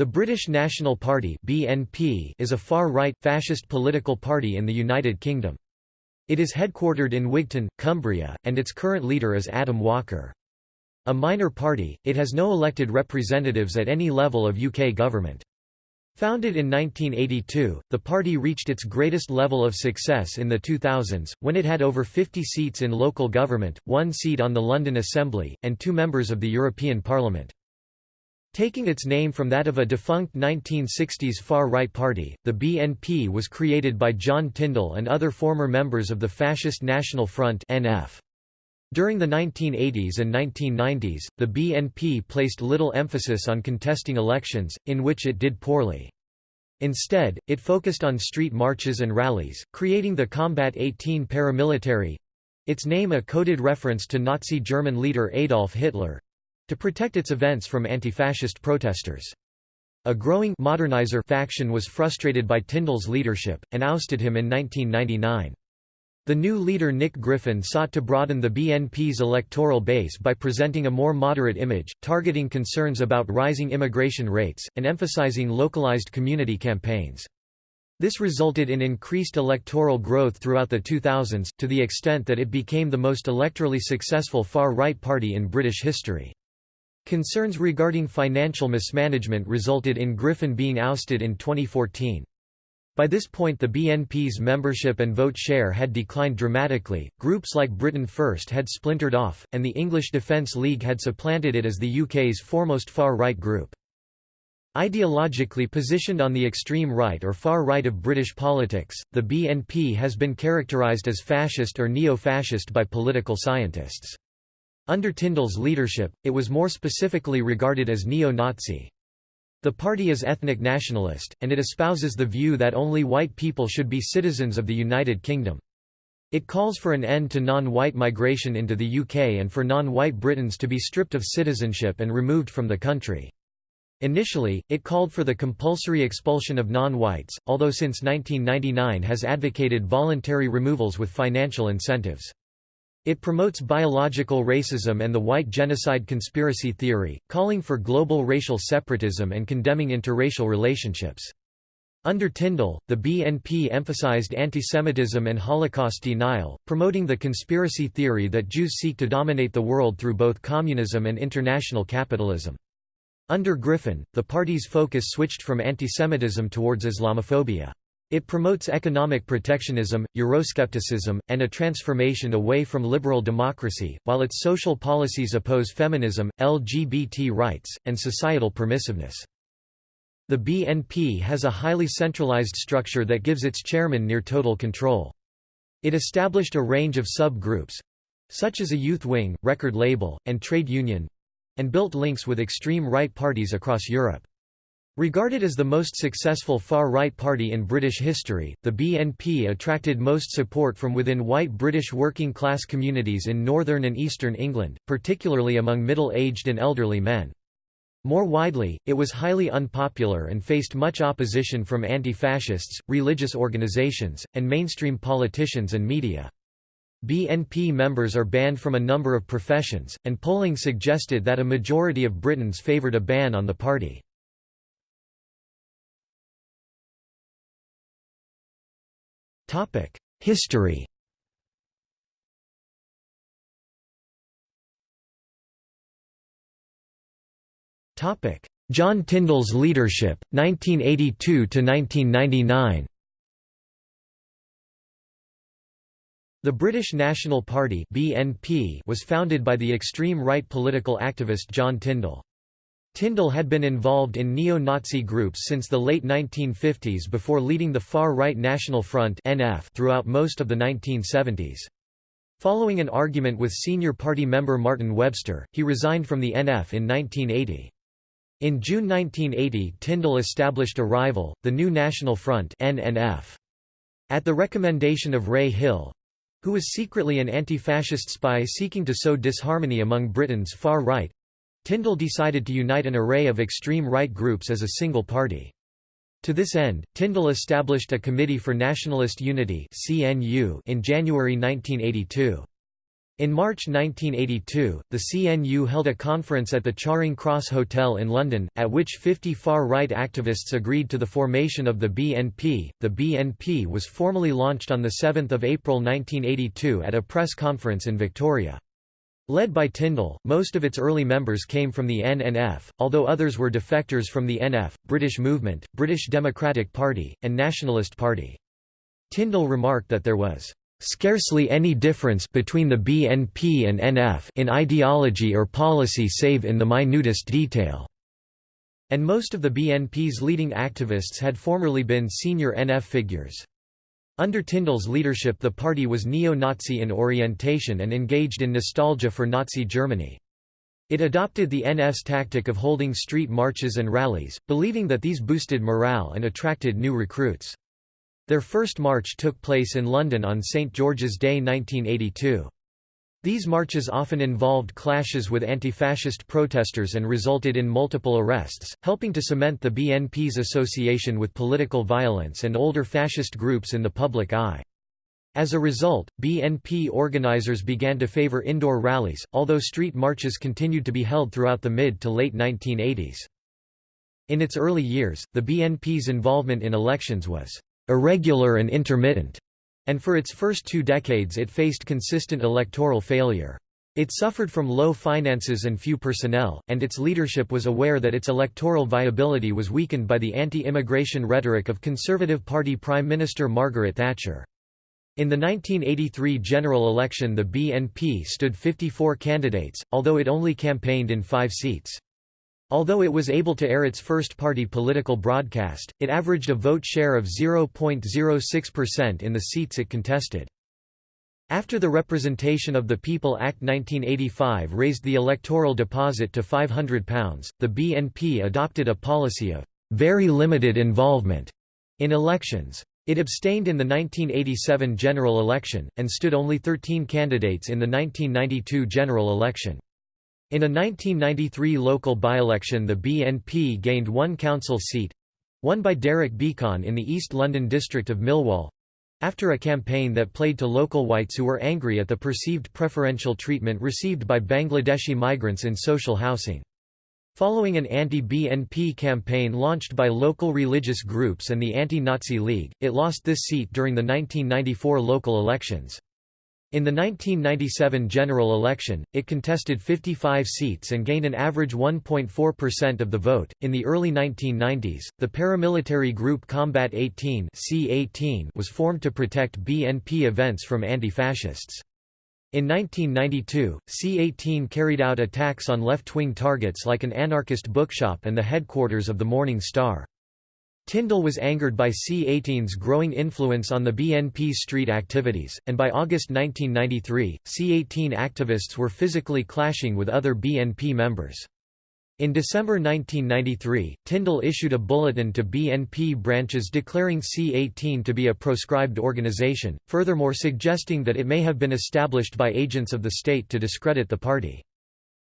The British National Party (BNP) is a far-right, fascist political party in the United Kingdom. It is headquartered in Wigton, Cumbria, and its current leader is Adam Walker. A minor party, it has no elected representatives at any level of UK government. Founded in 1982, the party reached its greatest level of success in the 2000s, when it had over 50 seats in local government, one seat on the London Assembly, and two members of the European Parliament. Taking its name from that of a defunct 1960s far-right party, the BNP was created by John Tyndall and other former members of the Fascist National Front NF. During the 1980s and 1990s, the BNP placed little emphasis on contesting elections, in which it did poorly. Instead, it focused on street marches and rallies, creating the Combat 18 paramilitary—its name a coded reference to Nazi German leader Adolf Hitler, to protect its events from anti-fascist protesters. A growing modernizer faction was frustrated by Tyndall's leadership, and ousted him in 1999. The new leader Nick Griffin sought to broaden the BNP's electoral base by presenting a more moderate image, targeting concerns about rising immigration rates, and emphasizing localized community campaigns. This resulted in increased electoral growth throughout the 2000s, to the extent that it became the most electorally successful far-right party in British history. Concerns regarding financial mismanagement resulted in Griffin being ousted in 2014. By this point the BNP's membership and vote share had declined dramatically, groups like Britain First had splintered off, and the English Defence League had supplanted it as the UK's foremost far-right group. Ideologically positioned on the extreme right or far right of British politics, the BNP has been characterised as fascist or neo-fascist by political scientists. Under Tyndall's leadership, it was more specifically regarded as neo-Nazi. The party is ethnic nationalist, and it espouses the view that only white people should be citizens of the United Kingdom. It calls for an end to non-white migration into the UK and for non-white Britons to be stripped of citizenship and removed from the country. Initially, it called for the compulsory expulsion of non-whites, although since 1999 has advocated voluntary removals with financial incentives. It promotes biological racism and the white genocide conspiracy theory, calling for global racial separatism and condemning interracial relationships. Under Tyndall, the BNP emphasized antisemitism and Holocaust denial, promoting the conspiracy theory that Jews seek to dominate the world through both communism and international capitalism. Under Griffin, the party's focus switched from antisemitism towards Islamophobia. It promotes economic protectionism, Euroscepticism, and a transformation away from liberal democracy, while its social policies oppose feminism, LGBT rights, and societal permissiveness. The BNP has a highly centralized structure that gives its chairman near-total control. It established a range of sub-groups—such as a youth wing, record label, and trade union—and built links with extreme right parties across Europe. Regarded as the most successful far-right party in British history, the BNP attracted most support from within white British working-class communities in northern and eastern England, particularly among middle-aged and elderly men. More widely, it was highly unpopular and faced much opposition from anti-fascists, religious organisations, and mainstream politicians and media. BNP members are banned from a number of professions, and polling suggested that a majority of Britons favoured a ban on the party. History Topic: John Tyndall's leadership, 1982 to 1999. The British National Party BNP was founded by the extreme right political activist John Tyndall. Tyndall had been involved in neo-Nazi groups since the late 1950s before leading the far-right National Front (NF) throughout most of the 1970s. Following an argument with senior party member Martin Webster, he resigned from the NF in 1980. In June 1980 Tyndall established a rival, the New National Front NNF. At the recommendation of Ray Hill—who was secretly an anti-fascist spy seeking to sow disharmony among Britain's far right, Tyndall decided to unite an array of extreme right groups as a single party. To this end, Tyndall established a Committee for Nationalist Unity in January 1982. In March 1982, the CNU held a conference at the Charing Cross Hotel in London, at which 50 far-right activists agreed to the formation of the BNP. The BNP was formally launched on 7 April 1982 at a press conference in Victoria. Led by Tyndall, most of its early members came from the NNF, although others were defectors from the NF, British Movement, British Democratic Party, and Nationalist Party. Tyndall remarked that there was scarcely any difference between the BNP and NF in ideology or policy save in the minutest detail." And most of the BNP's leading activists had formerly been senior NF figures. Under Tyndall's leadership the party was neo-Nazi in orientation and engaged in nostalgia for Nazi Germany. It adopted the NF tactic of holding street marches and rallies, believing that these boosted morale and attracted new recruits. Their first march took place in London on St George's Day 1982. These marches often involved clashes with anti-fascist protesters and resulted in multiple arrests, helping to cement the BNP's association with political violence and older fascist groups in the public eye. As a result, BNP organizers began to favor indoor rallies, although street marches continued to be held throughout the mid to late 1980s. In its early years, the BNP's involvement in elections was irregular and intermittent, and for its first two decades it faced consistent electoral failure. It suffered from low finances and few personnel, and its leadership was aware that its electoral viability was weakened by the anti-immigration rhetoric of Conservative Party Prime Minister Margaret Thatcher. In the 1983 general election the BNP stood 54 candidates, although it only campaigned in five seats. Although it was able to air its first party political broadcast, it averaged a vote share of 0.06% in the seats it contested. After the Representation of the People Act 1985 raised the electoral deposit to £500, the BNP adopted a policy of very limited involvement in elections. It abstained in the 1987 general election, and stood only 13 candidates in the 1992 general election. In a 1993 local by-election the BNP gained one council seat—won by Derek Beackon in the East London district of Millwall—after a campaign that played to local whites who were angry at the perceived preferential treatment received by Bangladeshi migrants in social housing. Following an anti-BNP campaign launched by local religious groups and the Anti-Nazi League, it lost this seat during the 1994 local elections. In the 1997 general election, it contested 55 seats and gained an average 1.4% of the vote. In the early 1990s, the paramilitary group Combat 18 C18 was formed to protect BNP events from anti-fascists. In 1992, C-18 carried out attacks on left-wing targets like an anarchist bookshop and the headquarters of the Morning Star. Tyndall was angered by C-18's growing influence on the BNP's street activities, and by August 1993, C-18 activists were physically clashing with other BNP members. In December 1993, Tyndall issued a bulletin to BNP branches declaring C-18 to be a proscribed organization, furthermore suggesting that it may have been established by agents of the state to discredit the party.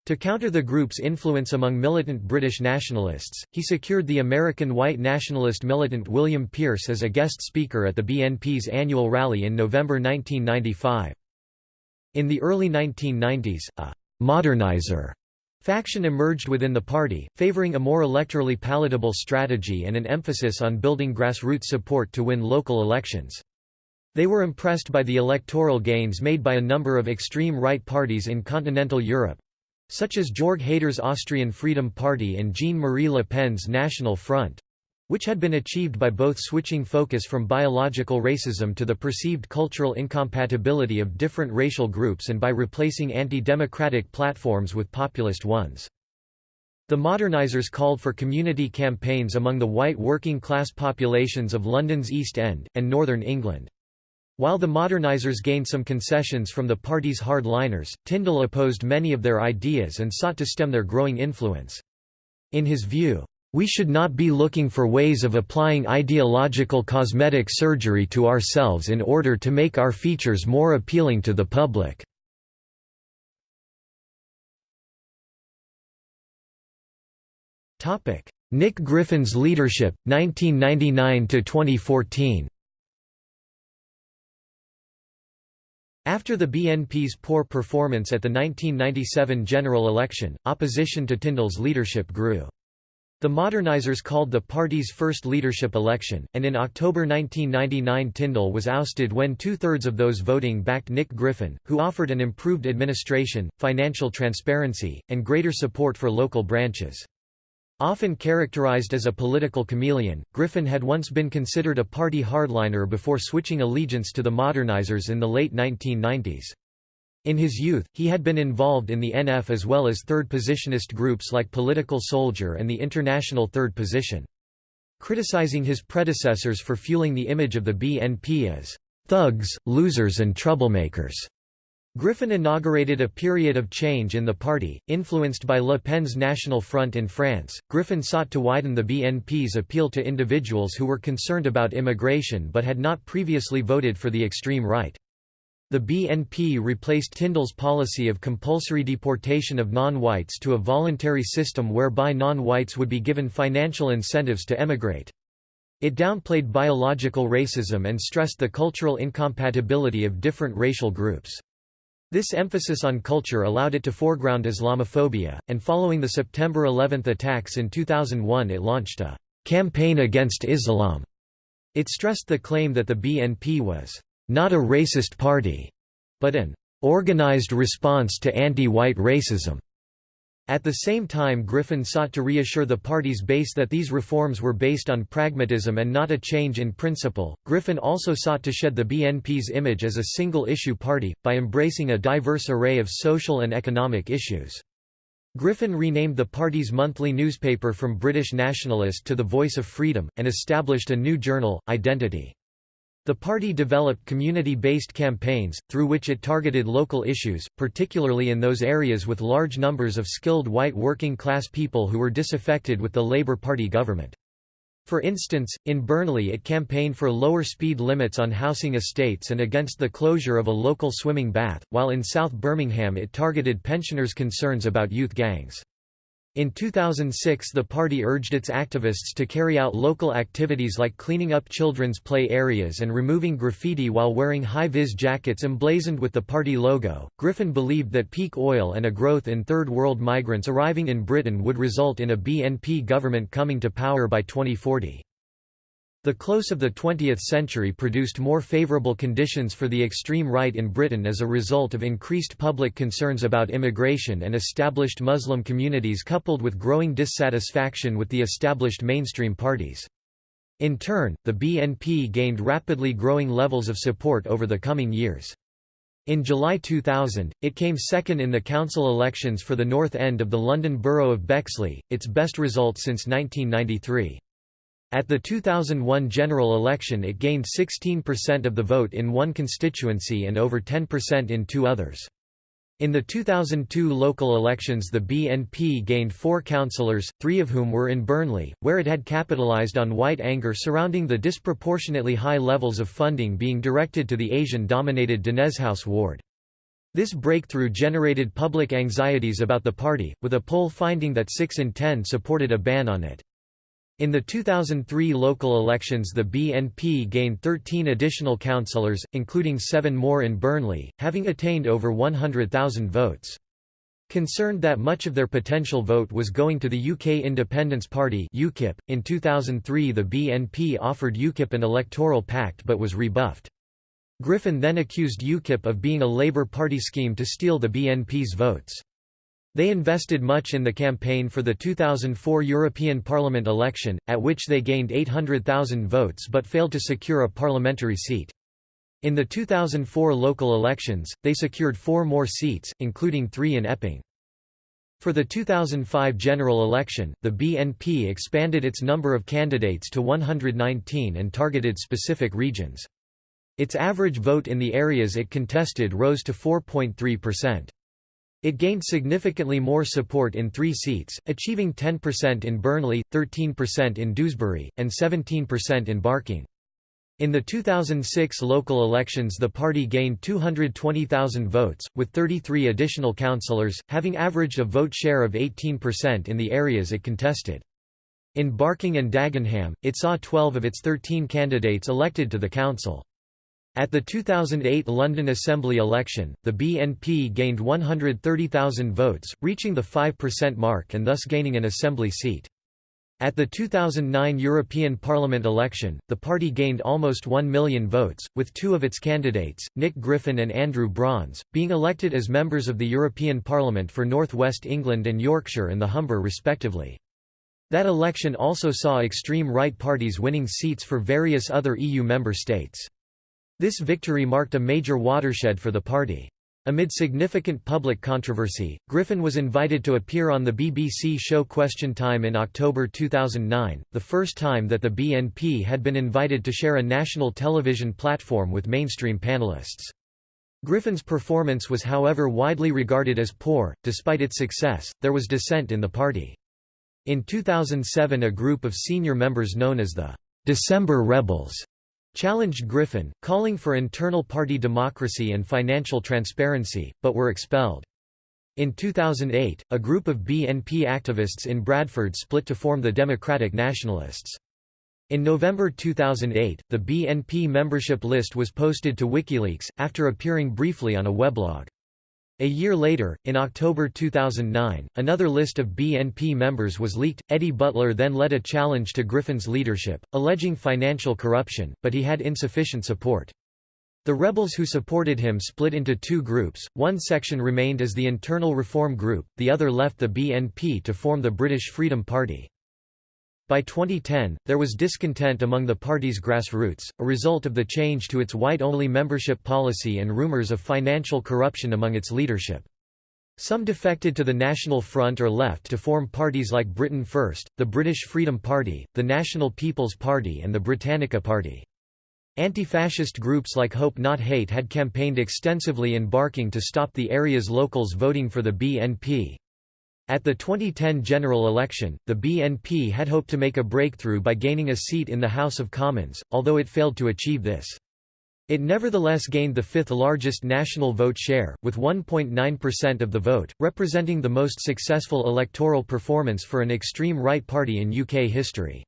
To counter the group's influence among militant British nationalists, he secured the American white nationalist militant William Pierce as a guest speaker at the BNP's annual rally in November 1995. In the early 1990s, a «modernizer» faction emerged within the party, favouring a more electorally palatable strategy and an emphasis on building grassroots support to win local elections. They were impressed by the electoral gains made by a number of extreme right parties in continental Europe, such as Jörg Haider's Austrian Freedom Party and Jean-Marie Le Pen's National Front which had been achieved by both switching focus from biological racism to the perceived cultural incompatibility of different racial groups and by replacing anti-democratic platforms with populist ones. The modernizers called for community campaigns among the white working-class populations of London's East End, and northern England. While the modernizers gained some concessions from the party's hardliners, Tyndall opposed many of their ideas and sought to stem their growing influence. In his view, we should not be looking for ways of applying ideological cosmetic surgery to ourselves in order to make our features more appealing to the public. Nick Griffin's leadership, 1999–2014 After the BNP's poor performance at the 1997 general election, opposition to Tyndall's leadership grew. The Modernizers called the party's first leadership election, and in October 1999 Tyndall was ousted when two-thirds of those voting backed Nick Griffin, who offered an improved administration, financial transparency, and greater support for local branches. Often characterized as a political chameleon, Griffin had once been considered a party hardliner before switching allegiance to the Modernizers in the late 1990s. In his youth, he had been involved in the NF as well as third positionist groups like Political Soldier and the International Third Position. Criticizing his predecessors for fueling the image of the BNP as thugs, losers and troublemakers. Griffin inaugurated a period of change in the party, influenced by Le Pen's National Front in France. Griffin sought to widen the BNP's appeal to individuals who were concerned about immigration but had not previously voted for the extreme right. The BNP replaced Tyndall's policy of compulsory deportation of non-whites to a voluntary system whereby non-whites would be given financial incentives to emigrate. It downplayed biological racism and stressed the cultural incompatibility of different racial groups. This emphasis on culture allowed it to foreground Islamophobia, and following the September 11 attacks in 2001 it launched a «campaign against Islam». It stressed the claim that the BNP was not a racist party, but an organized response to anti-white racism. At the same time Griffin sought to reassure the party's base that these reforms were based on pragmatism and not a change in principle. Griffin also sought to shed the BNP's image as a single-issue party, by embracing a diverse array of social and economic issues. Griffin renamed the party's monthly newspaper from British Nationalist to The Voice of Freedom, and established a new journal, Identity. The party developed community-based campaigns, through which it targeted local issues, particularly in those areas with large numbers of skilled white working-class people who were disaffected with the Labour Party government. For instance, in Burnley it campaigned for lower speed limits on housing estates and against the closure of a local swimming bath, while in South Birmingham it targeted pensioners' concerns about youth gangs. In 2006 the party urged its activists to carry out local activities like cleaning up children's play areas and removing graffiti while wearing high-vis jackets emblazoned with the party logo. Griffin believed that peak oil and a growth in third world migrants arriving in Britain would result in a BNP government coming to power by 2040. The close of the 20th century produced more favourable conditions for the extreme right in Britain as a result of increased public concerns about immigration and established Muslim communities coupled with growing dissatisfaction with the established mainstream parties. In turn, the BNP gained rapidly growing levels of support over the coming years. In July 2000, it came second in the council elections for the north end of the London borough of Bexley, its best result since 1993. At the 2001 general election it gained 16% of the vote in one constituency and over 10% in two others. In the 2002 local elections the BNP gained four councillors, three of whom were in Burnley, where it had capitalised on white anger surrounding the disproportionately high levels of funding being directed to the Asian-dominated Daneshouse ward. This breakthrough generated public anxieties about the party, with a poll finding that 6 in 10 supported a ban on it. In the 2003 local elections the BNP gained 13 additional councillors, including seven more in Burnley, having attained over 100,000 votes. Concerned that much of their potential vote was going to the UK Independence Party UKIP, in 2003 the BNP offered UKIP an electoral pact but was rebuffed. Griffin then accused UKIP of being a Labour Party scheme to steal the BNP's votes. They invested much in the campaign for the 2004 European Parliament election, at which they gained 800,000 votes but failed to secure a parliamentary seat. In the 2004 local elections, they secured four more seats, including three in Epping. For the 2005 general election, the BNP expanded its number of candidates to 119 and targeted specific regions. Its average vote in the areas it contested rose to 4.3%. It gained significantly more support in three seats, achieving 10% in Burnley, 13% in Dewsbury, and 17% in Barking. In the 2006 local elections the party gained 220,000 votes, with 33 additional councillors, having averaged a vote share of 18% in the areas it contested. In Barking and Dagenham, it saw 12 of its 13 candidates elected to the council. At the 2008 London Assembly election, the BNP gained 130,000 votes, reaching the 5% mark and thus gaining an assembly seat. At the 2009 European Parliament election, the party gained almost 1 million votes, with two of its candidates, Nick Griffin and Andrew Brons, being elected as members of the European Parliament for North West England and Yorkshire and the Humber respectively. That election also saw extreme right parties winning seats for various other EU member states. This victory marked a major watershed for the party. Amid significant public controversy, Griffin was invited to appear on the BBC show Question Time in October 2009, the first time that the BNP had been invited to share a national television platform with mainstream panellists. Griffin's performance was however widely regarded as poor. Despite its success, there was dissent in the party. In 2007 a group of senior members known as the December Rebels challenged Griffin, calling for internal party democracy and financial transparency, but were expelled. In 2008, a group of BNP activists in Bradford split to form the Democratic Nationalists. In November 2008, the BNP membership list was posted to WikiLeaks, after appearing briefly on a weblog. A year later, in October 2009, another list of BNP members was leaked. Eddie Butler then led a challenge to Griffin's leadership, alleging financial corruption, but he had insufficient support. The rebels who supported him split into two groups, one section remained as the Internal Reform Group, the other left the BNP to form the British Freedom Party. By 2010, there was discontent among the party's grassroots, a result of the change to its white-only membership policy and rumours of financial corruption among its leadership. Some defected to the National Front or left to form parties like Britain First, the British Freedom Party, the National People's Party and the Britannica Party. Anti-fascist groups like Hope Not Hate had campaigned extensively in Barking to stop the area's locals voting for the BNP. At the 2010 general election, the BNP had hoped to make a breakthrough by gaining a seat in the House of Commons, although it failed to achieve this. It nevertheless gained the fifth largest national vote share, with 1.9% of the vote, representing the most successful electoral performance for an extreme right party in UK history.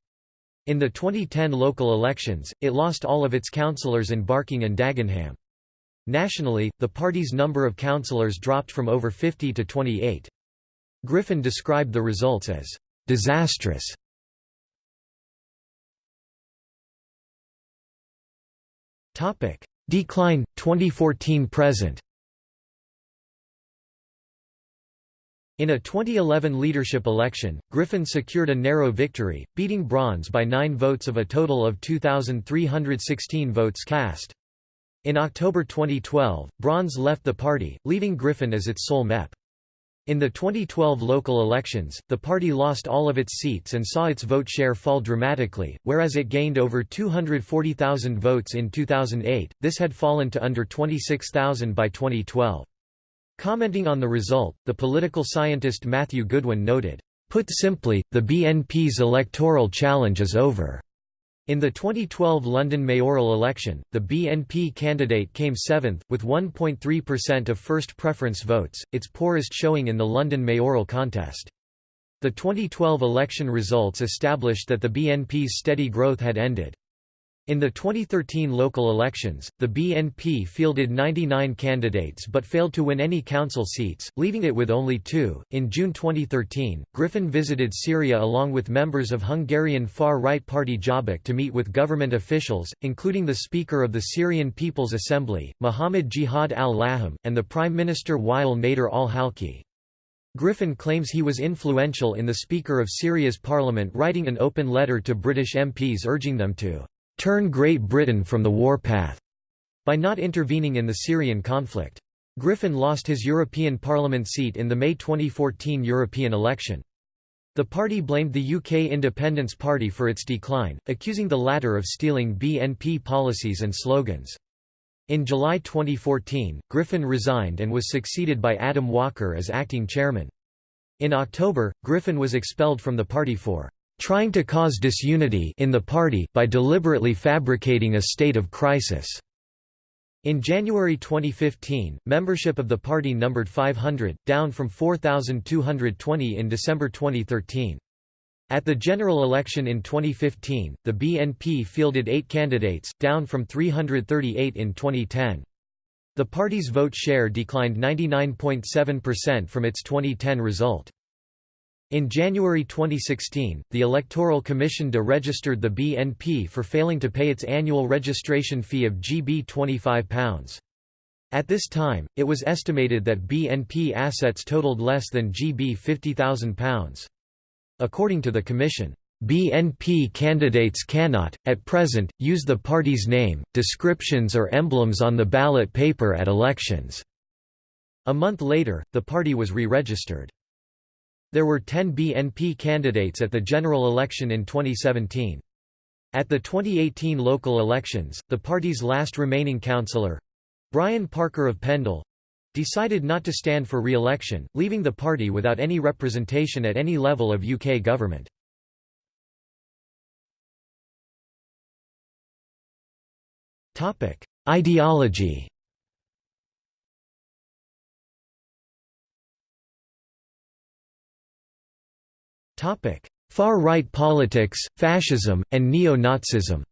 In the 2010 local elections, it lost all of its councillors in Barking and Dagenham. Nationally, the party's number of councillors dropped from over 50 to 28. Griffin described the results as disastrous. Topic: Decline 2014 present. In a 2011 leadership election, Griffin secured a narrow victory, beating Brons by nine votes of a total of 2,316 votes cast. In October 2012, Brons left the party, leaving Griffin as its sole MEP. In the 2012 local elections, the party lost all of its seats and saw its vote share fall dramatically, whereas it gained over 240,000 votes in 2008, this had fallen to under 26,000 by 2012. Commenting on the result, the political scientist Matthew Goodwin noted, "...put simply, the BNP's electoral challenge is over." In the 2012 London mayoral election, the BNP candidate came seventh, with 1.3% of first preference votes, its poorest showing in the London mayoral contest. The 2012 election results established that the BNP's steady growth had ended. In the 2013 local elections, the BNP fielded 99 candidates but failed to win any council seats, leaving it with only two. In June 2013, Griffin visited Syria along with members of Hungarian far right party Jobbik to meet with government officials, including the Speaker of the Syrian People's Assembly, Mohammed Jihad al Laham, and the Prime Minister Wael Nader al Halki. Griffin claims he was influential in the Speaker of Syria's parliament writing an open letter to British MPs urging them to turn Great Britain from the war path by not intervening in the Syrian conflict. Griffin lost his European Parliament seat in the May 2014 European election. The party blamed the UK Independence Party for its decline, accusing the latter of stealing BNP policies and slogans. In July 2014, Griffin resigned and was succeeded by Adam Walker as acting chairman. In October, Griffin was expelled from the party for trying to cause disunity in the party by deliberately fabricating a state of crisis. In January 2015, membership of the party numbered 500, down from 4,220 in December 2013. At the general election in 2015, the BNP fielded eight candidates, down from 338 in 2010. The party's vote share declined 99.7% from its 2010 result. In January 2016, the Electoral Commission de-registered the BNP for failing to pay its annual registration fee of GB £25. At this time, it was estimated that BNP assets totaled less than GB £50,000. According to the Commission, BNP candidates cannot, at present, use the party's name, descriptions or emblems on the ballot paper at elections." A month later, the party was re-registered. There were 10 BNP candidates at the general election in 2017. At the 2018 local elections, the party's last remaining councillor—Brian Parker of Pendle, decided not to stand for re-election, leaving the party without any representation at any level of UK government. Ideology Far-right politics, fascism, and neo-Nazism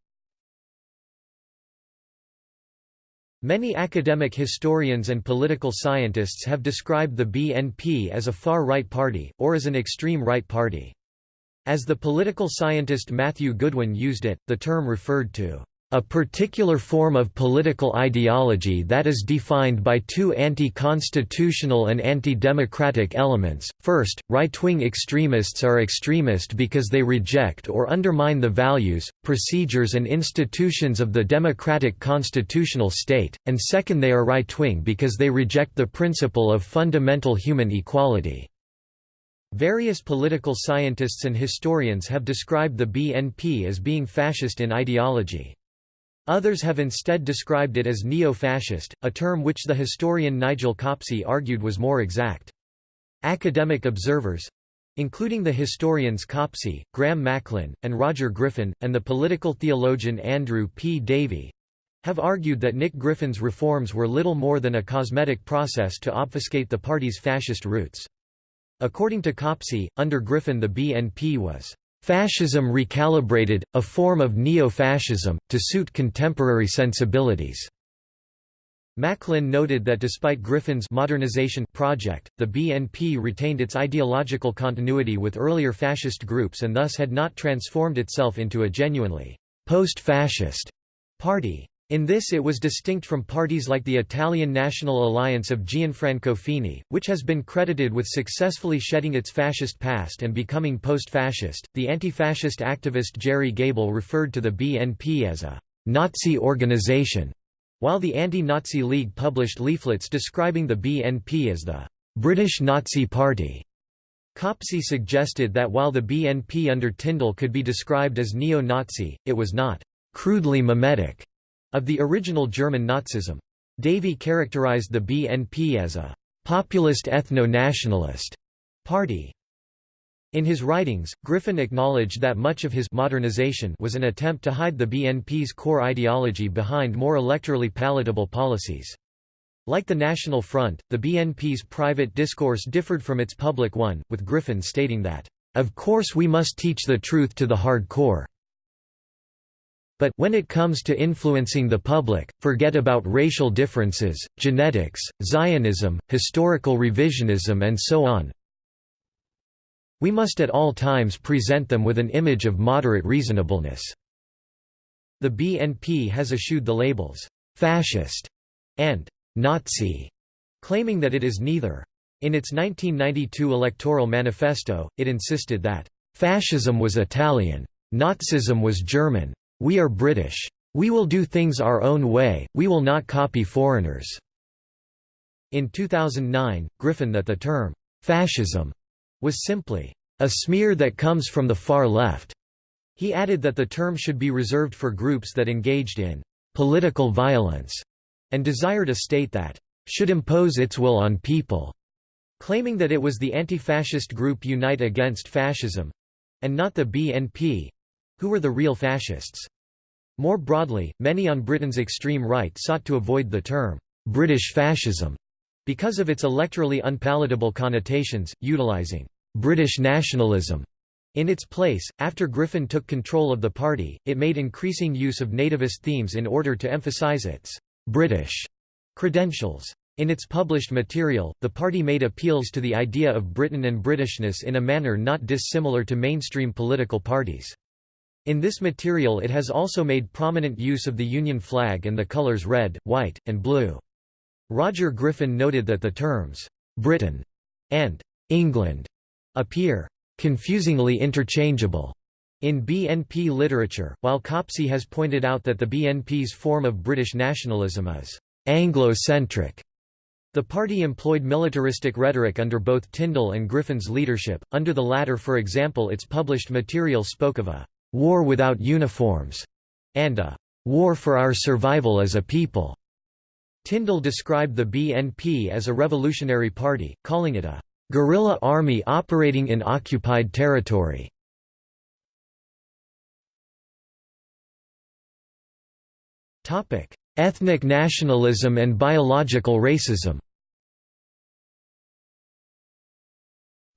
Many academic historians and political scientists have described the BNP as a far-right party, or as an extreme right party. As the political scientist Matthew Goodwin used it, the term referred to a particular form of political ideology that is defined by two anti-constitutional and anti-democratic elements. First, right-wing extremists are extremist because they reject or undermine the values, procedures and institutions of the democratic constitutional state, and second they are right-wing because they reject the principle of fundamental human equality. Various political scientists and historians have described the BNP as being fascist in ideology. Others have instead described it as neo-fascist, a term which the historian Nigel Copsey argued was more exact. Academic observers—including the historians Copsey, Graham Macklin, and Roger Griffin, and the political theologian Andrew P. Davey—have argued that Nick Griffin's reforms were little more than a cosmetic process to obfuscate the party's fascist roots. According to Copsey, under Griffin the BNP was Fascism recalibrated, a form of neo-fascism, to suit contemporary sensibilities. Macklin noted that despite Griffin's modernization project, the BNP retained its ideological continuity with earlier fascist groups and thus had not transformed itself into a genuinely post-fascist party. In this it was distinct from parties like the Italian National Alliance of Gianfranco Fini, which has been credited with successfully shedding its fascist past and becoming post-fascist. The anti-fascist activist Gerry Gable referred to the BNP as a Nazi organization, while the Anti-Nazi League published leaflets describing the BNP as the British Nazi Party. Copsey suggested that while the BNP under Tyndall could be described as neo-Nazi, it was not crudely mimetic of the original German Nazism. Davey characterized the BNP as a «populist ethno-nationalist» party. In his writings, Griffin acknowledged that much of his modernization was an attempt to hide the BNP's core ideology behind more electorally palatable policies. Like the National Front, the BNP's private discourse differed from its public one, with Griffin stating that, "...of course we must teach the truth to the hardcore. But when it comes to influencing the public, forget about racial differences, genetics, Zionism, historical revisionism and so on. We must at all times present them with an image of moderate reasonableness." The BNP has eschewed the labels, "'fascist' and "'Nazi' claiming that it is neither. In its 1992 electoral manifesto, it insisted that, "'fascism was Italian. Nazism was German. We are British. We will do things our own way, we will not copy foreigners." In 2009, Griffin that the term, "'fascism' was simply, "'a smear that comes from the far left'." He added that the term should be reserved for groups that engaged in "'political violence' and desired a state that "'should impose its will on people' claiming that it was the anti-fascist group Unite Against Fascism—and not the BNP, who were the real fascists? More broadly, many on Britain's extreme right sought to avoid the term, British fascism, because of its electorally unpalatable connotations, utilising British nationalism In its place, after Griffin took control of the party, it made increasing use of nativist themes in order to emphasize its «British» credentials. In its published material, the party made appeals to the idea of Britain and Britishness in a manner not dissimilar to mainstream political parties. In this material it has also made prominent use of the Union flag and the colours red, white, and blue. Roger Griffin noted that the terms, "'Britain' and "'England' appear confusingly interchangeable in BNP literature, while Copsey has pointed out that the BNP's form of British nationalism is Anglo-centric. The party employed militaristic rhetoric under both Tyndall and Griffin's leadership, under the latter for example its published material spoke of a «war without uniforms» and a «war for our survival as a people». Tyndall described the BNP as a revolutionary party, calling it a guerrilla army operating in occupied territory. Ethnic nationalism and biological racism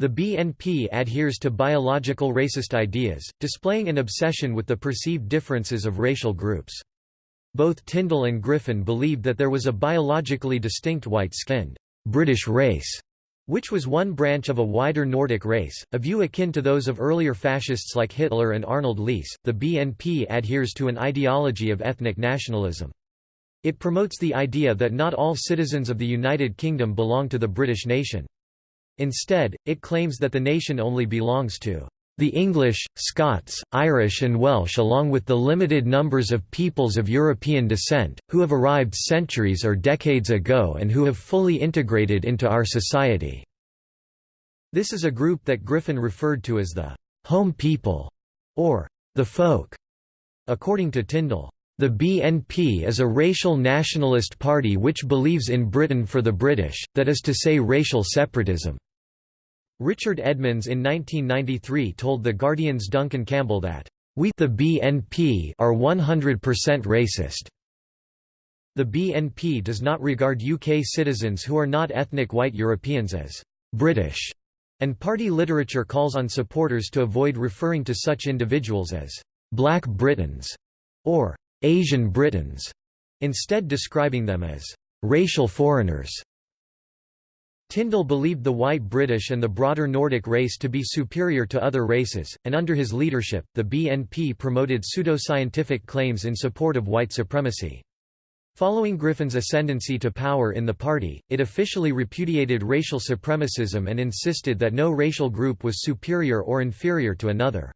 The BNP adheres to biological racist ideas, displaying an obsession with the perceived differences of racial groups. Both Tyndall and Griffin believed that there was a biologically distinct white-skinned British race which was one branch of a wider Nordic race, a view akin to those of earlier fascists like Hitler and Arnold Leese. The BNP adheres to an ideology of ethnic nationalism. It promotes the idea that not all citizens of the United Kingdom belong to the British nation. Instead, it claims that the nation only belongs to the English, Scots, Irish and Welsh along with the limited numbers of peoples of European descent, who have arrived centuries or decades ago and who have fully integrated into our society." This is a group that Griffin referred to as the «home people» or «the folk». According to Tyndall, the BNP is a racial nationalist party which believes in Britain for the British, that is to say racial separatism. Richard Edmonds in 1993 told The Guardian's Duncan Campbell that, "...we the BNP are 100% racist." The BNP does not regard UK citizens who are not ethnic white Europeans as «British», and party literature calls on supporters to avoid referring to such individuals as «Black Britons» or «Asian Britons», instead describing them as «racial foreigners». Tyndall believed the white British and the broader Nordic race to be superior to other races, and under his leadership, the BNP promoted pseudoscientific claims in support of white supremacy. Following Griffin's ascendancy to power in the party, it officially repudiated racial supremacism and insisted that no racial group was superior or inferior to another.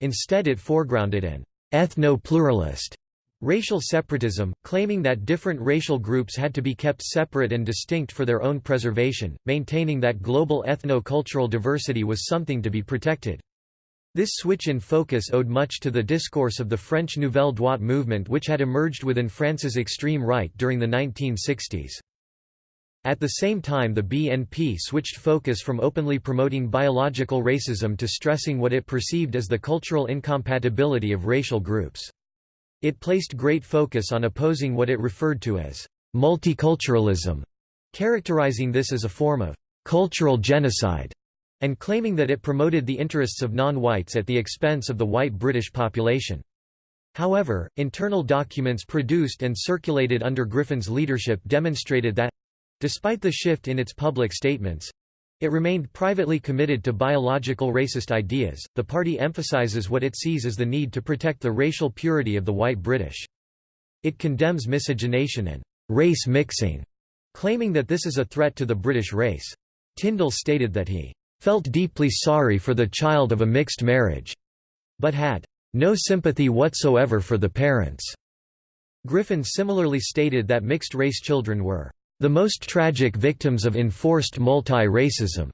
Instead it foregrounded an ethno-pluralist Racial separatism, claiming that different racial groups had to be kept separate and distinct for their own preservation, maintaining that global ethno-cultural diversity was something to be protected. This switch in focus owed much to the discourse of the French Nouvelle Droite movement which had emerged within France's extreme right during the 1960s. At the same time the BNP switched focus from openly promoting biological racism to stressing what it perceived as the cultural incompatibility of racial groups. It placed great focus on opposing what it referred to as multiculturalism, characterizing this as a form of cultural genocide, and claiming that it promoted the interests of non-whites at the expense of the white British population. However, internal documents produced and circulated under Griffin's leadership demonstrated that—despite the shift in its public statements, it remained privately committed to biological racist ideas. The party emphasizes what it sees as the need to protect the racial purity of the white British. It condemns miscegenation and race mixing, claiming that this is a threat to the British race. Tyndall stated that he felt deeply sorry for the child of a mixed marriage, but had no sympathy whatsoever for the parents. Griffin similarly stated that mixed-race children were the most tragic victims of enforced multi-racism,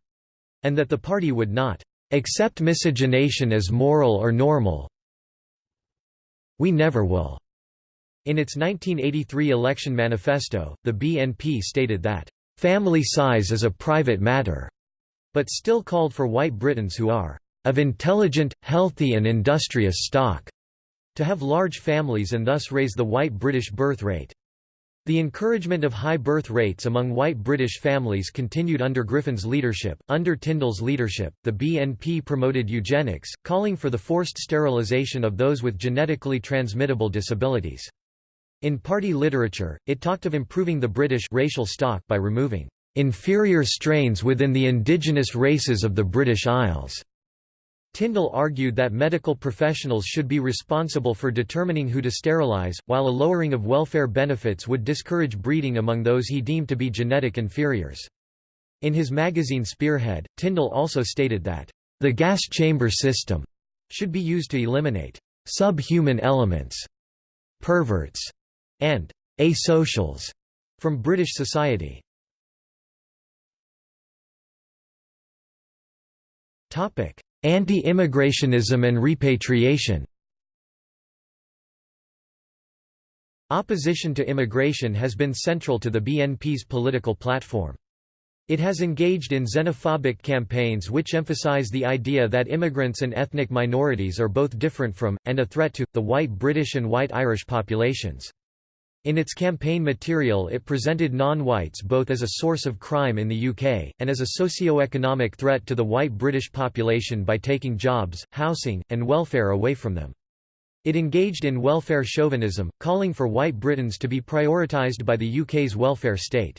and that the party would not accept miscegenation as moral or normal. We never will. In its 1983 election manifesto, the BNP stated that, "...family size is a private matter," but still called for white Britons who are, "...of intelligent, healthy and industrious stock," to have large families and thus raise the white British birth rate. The encouragement of high birth rates among white British families continued under Griffin's leadership. Under Tyndall's leadership, the BNP promoted eugenics, calling for the forced sterilisation of those with genetically transmittable disabilities. In party literature, it talked of improving the British racial stock by removing inferior strains within the indigenous races of the British Isles. Tyndall argued that medical professionals should be responsible for determining who to sterilize, while a lowering of welfare benefits would discourage breeding among those he deemed to be genetic inferiors. In his magazine Spearhead, Tyndall also stated that, "...the gas chamber system," should be used to eliminate subhuman elements, perverts, and asocials from British society. Topic: Anti-immigrationism and repatriation Opposition to immigration has been central to the BNP's political platform. It has engaged in xenophobic campaigns which emphasize the idea that immigrants and ethnic minorities are both different from, and a threat to, the white British and white Irish populations. In its campaign material it presented non-whites both as a source of crime in the UK, and as a socio-economic threat to the white British population by taking jobs, housing, and welfare away from them. It engaged in welfare chauvinism, calling for white Britons to be prioritised by the UK's welfare state.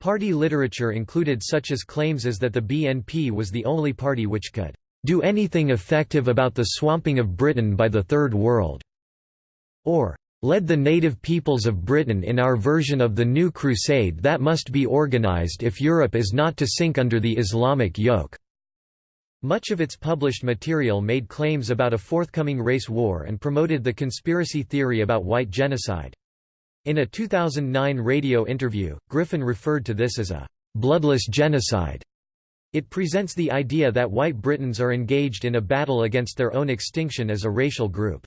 Party literature included such as claims as that the BNP was the only party which could do anything effective about the swamping of Britain by the Third World, or led the native peoples of Britain in our version of the new crusade that must be organized if Europe is not to sink under the Islamic yoke." Much of its published material made claims about a forthcoming race war and promoted the conspiracy theory about white genocide. In a 2009 radio interview, Griffin referred to this as a «bloodless genocide». It presents the idea that white Britons are engaged in a battle against their own extinction as a racial group.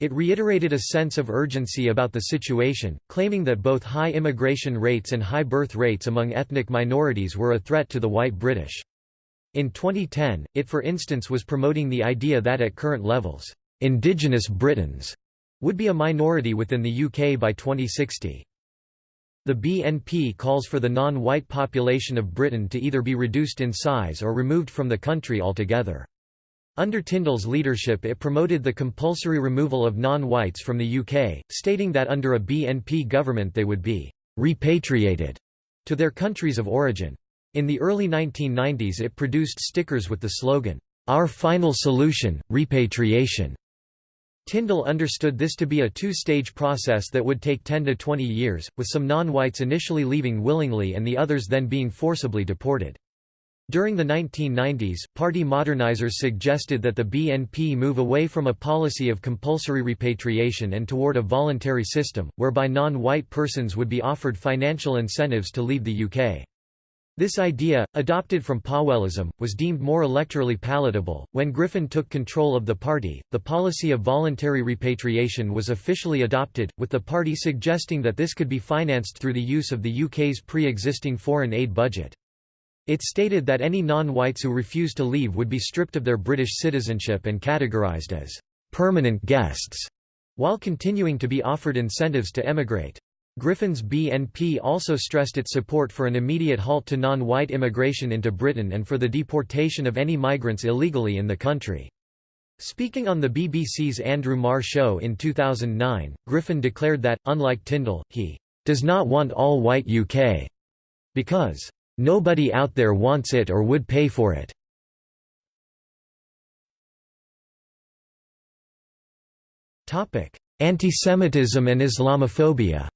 It reiterated a sense of urgency about the situation, claiming that both high immigration rates and high birth rates among ethnic minorities were a threat to the white British. In 2010, it for instance was promoting the idea that at current levels, indigenous Britons would be a minority within the UK by 2060. The BNP calls for the non-white population of Britain to either be reduced in size or removed from the country altogether. Under Tyndall's leadership it promoted the compulsory removal of non-whites from the UK, stating that under a BNP government they would be «repatriated» to their countries of origin. In the early 1990s it produced stickers with the slogan, "'Our final solution, repatriation'". Tyndall understood this to be a two-stage process that would take 10 to 20 years, with some non-whites initially leaving willingly and the others then being forcibly deported. During the 1990s, party modernizers suggested that the BNP move away from a policy of compulsory repatriation and toward a voluntary system, whereby non-white persons would be offered financial incentives to leave the UK. This idea, adopted from Powellism, was deemed more electorally palatable. When Griffin took control of the party, the policy of voluntary repatriation was officially adopted, with the party suggesting that this could be financed through the use of the UK's pre existing foreign aid budget. It stated that any non-whites who refused to leave would be stripped of their British citizenship and categorised as «permanent guests», while continuing to be offered incentives to emigrate. Griffin's BNP also stressed its support for an immediate halt to non-white immigration into Britain and for the deportation of any migrants illegally in the country. Speaking on the BBC's Andrew Marr show in 2009, Griffin declared that, unlike Tyndall, he does not want all-white UK because Nobody out there wants it or would pay for it. Antisemitism and Islamophobia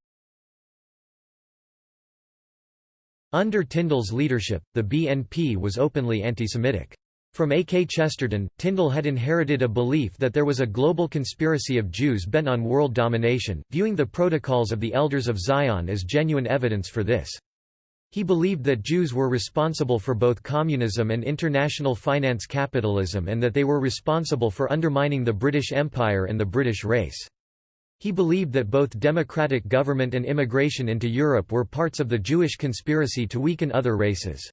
Under Tyndall's leadership, the BNP was openly antisemitic. From A. K. Chesterton, Tyndall had inherited a belief that there was a global conspiracy of Jews bent on world domination, viewing the protocols of the Elders of Zion as genuine evidence for this. He believed that Jews were responsible for both communism and international finance capitalism and that they were responsible for undermining the British Empire and the British race. He believed that both democratic government and immigration into Europe were parts of the Jewish conspiracy to weaken other races.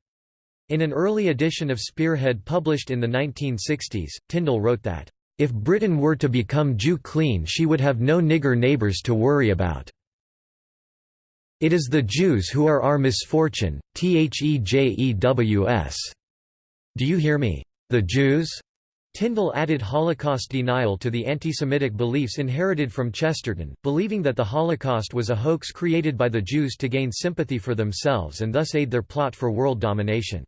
In an early edition of Spearhead published in the 1960s, Tyndall wrote that, "...if Britain were to become Jew clean she would have no nigger neighbours to worry about." It is the Jews who are our misfortune, thejews. Do you hear me? The Jews? Tyndall added Holocaust denial to the anti-Semitic beliefs inherited from Chesterton, believing that the Holocaust was a hoax created by the Jews to gain sympathy for themselves and thus aid their plot for world domination.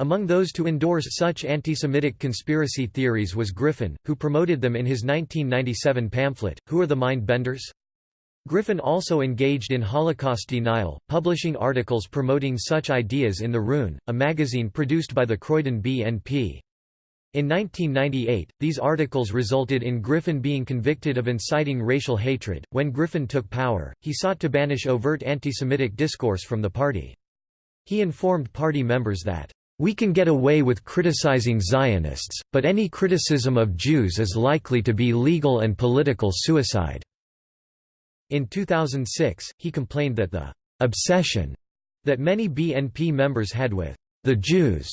Among those to endorse such anti-Semitic conspiracy theories was Griffin, who promoted them in his 1997 pamphlet, Who Are the Mind Benders? Griffin also engaged in Holocaust denial, publishing articles promoting such ideas in The Rune, a magazine produced by the Croydon BNP. In 1998, these articles resulted in Griffin being convicted of inciting racial hatred. When Griffin took power, he sought to banish overt anti-Semitic discourse from the party. He informed party members that, "...we can get away with criticizing Zionists, but any criticism of Jews is likely to be legal and political suicide." In 2006, he complained that the "...obsession," that many BNP members had with "...the Jews,"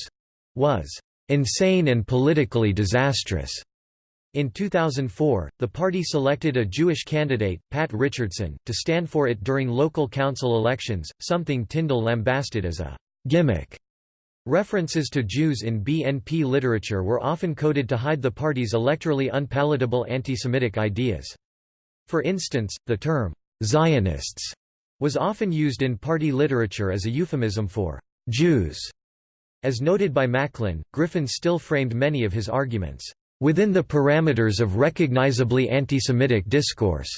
was insane and politically disastrous. In 2004, the party selected a Jewish candidate, Pat Richardson, to stand for it during local council elections, something Tyndall lambasted as a gimmick. References to Jews in BNP literature were often coded to hide the party's electorally unpalatable anti-Semitic ideas. For instance, the term, Zionists, was often used in party literature as a euphemism for Jews. As noted by Macklin, Griffin still framed many of his arguments, "...within the parameters of recognizably anti-Semitic discourse."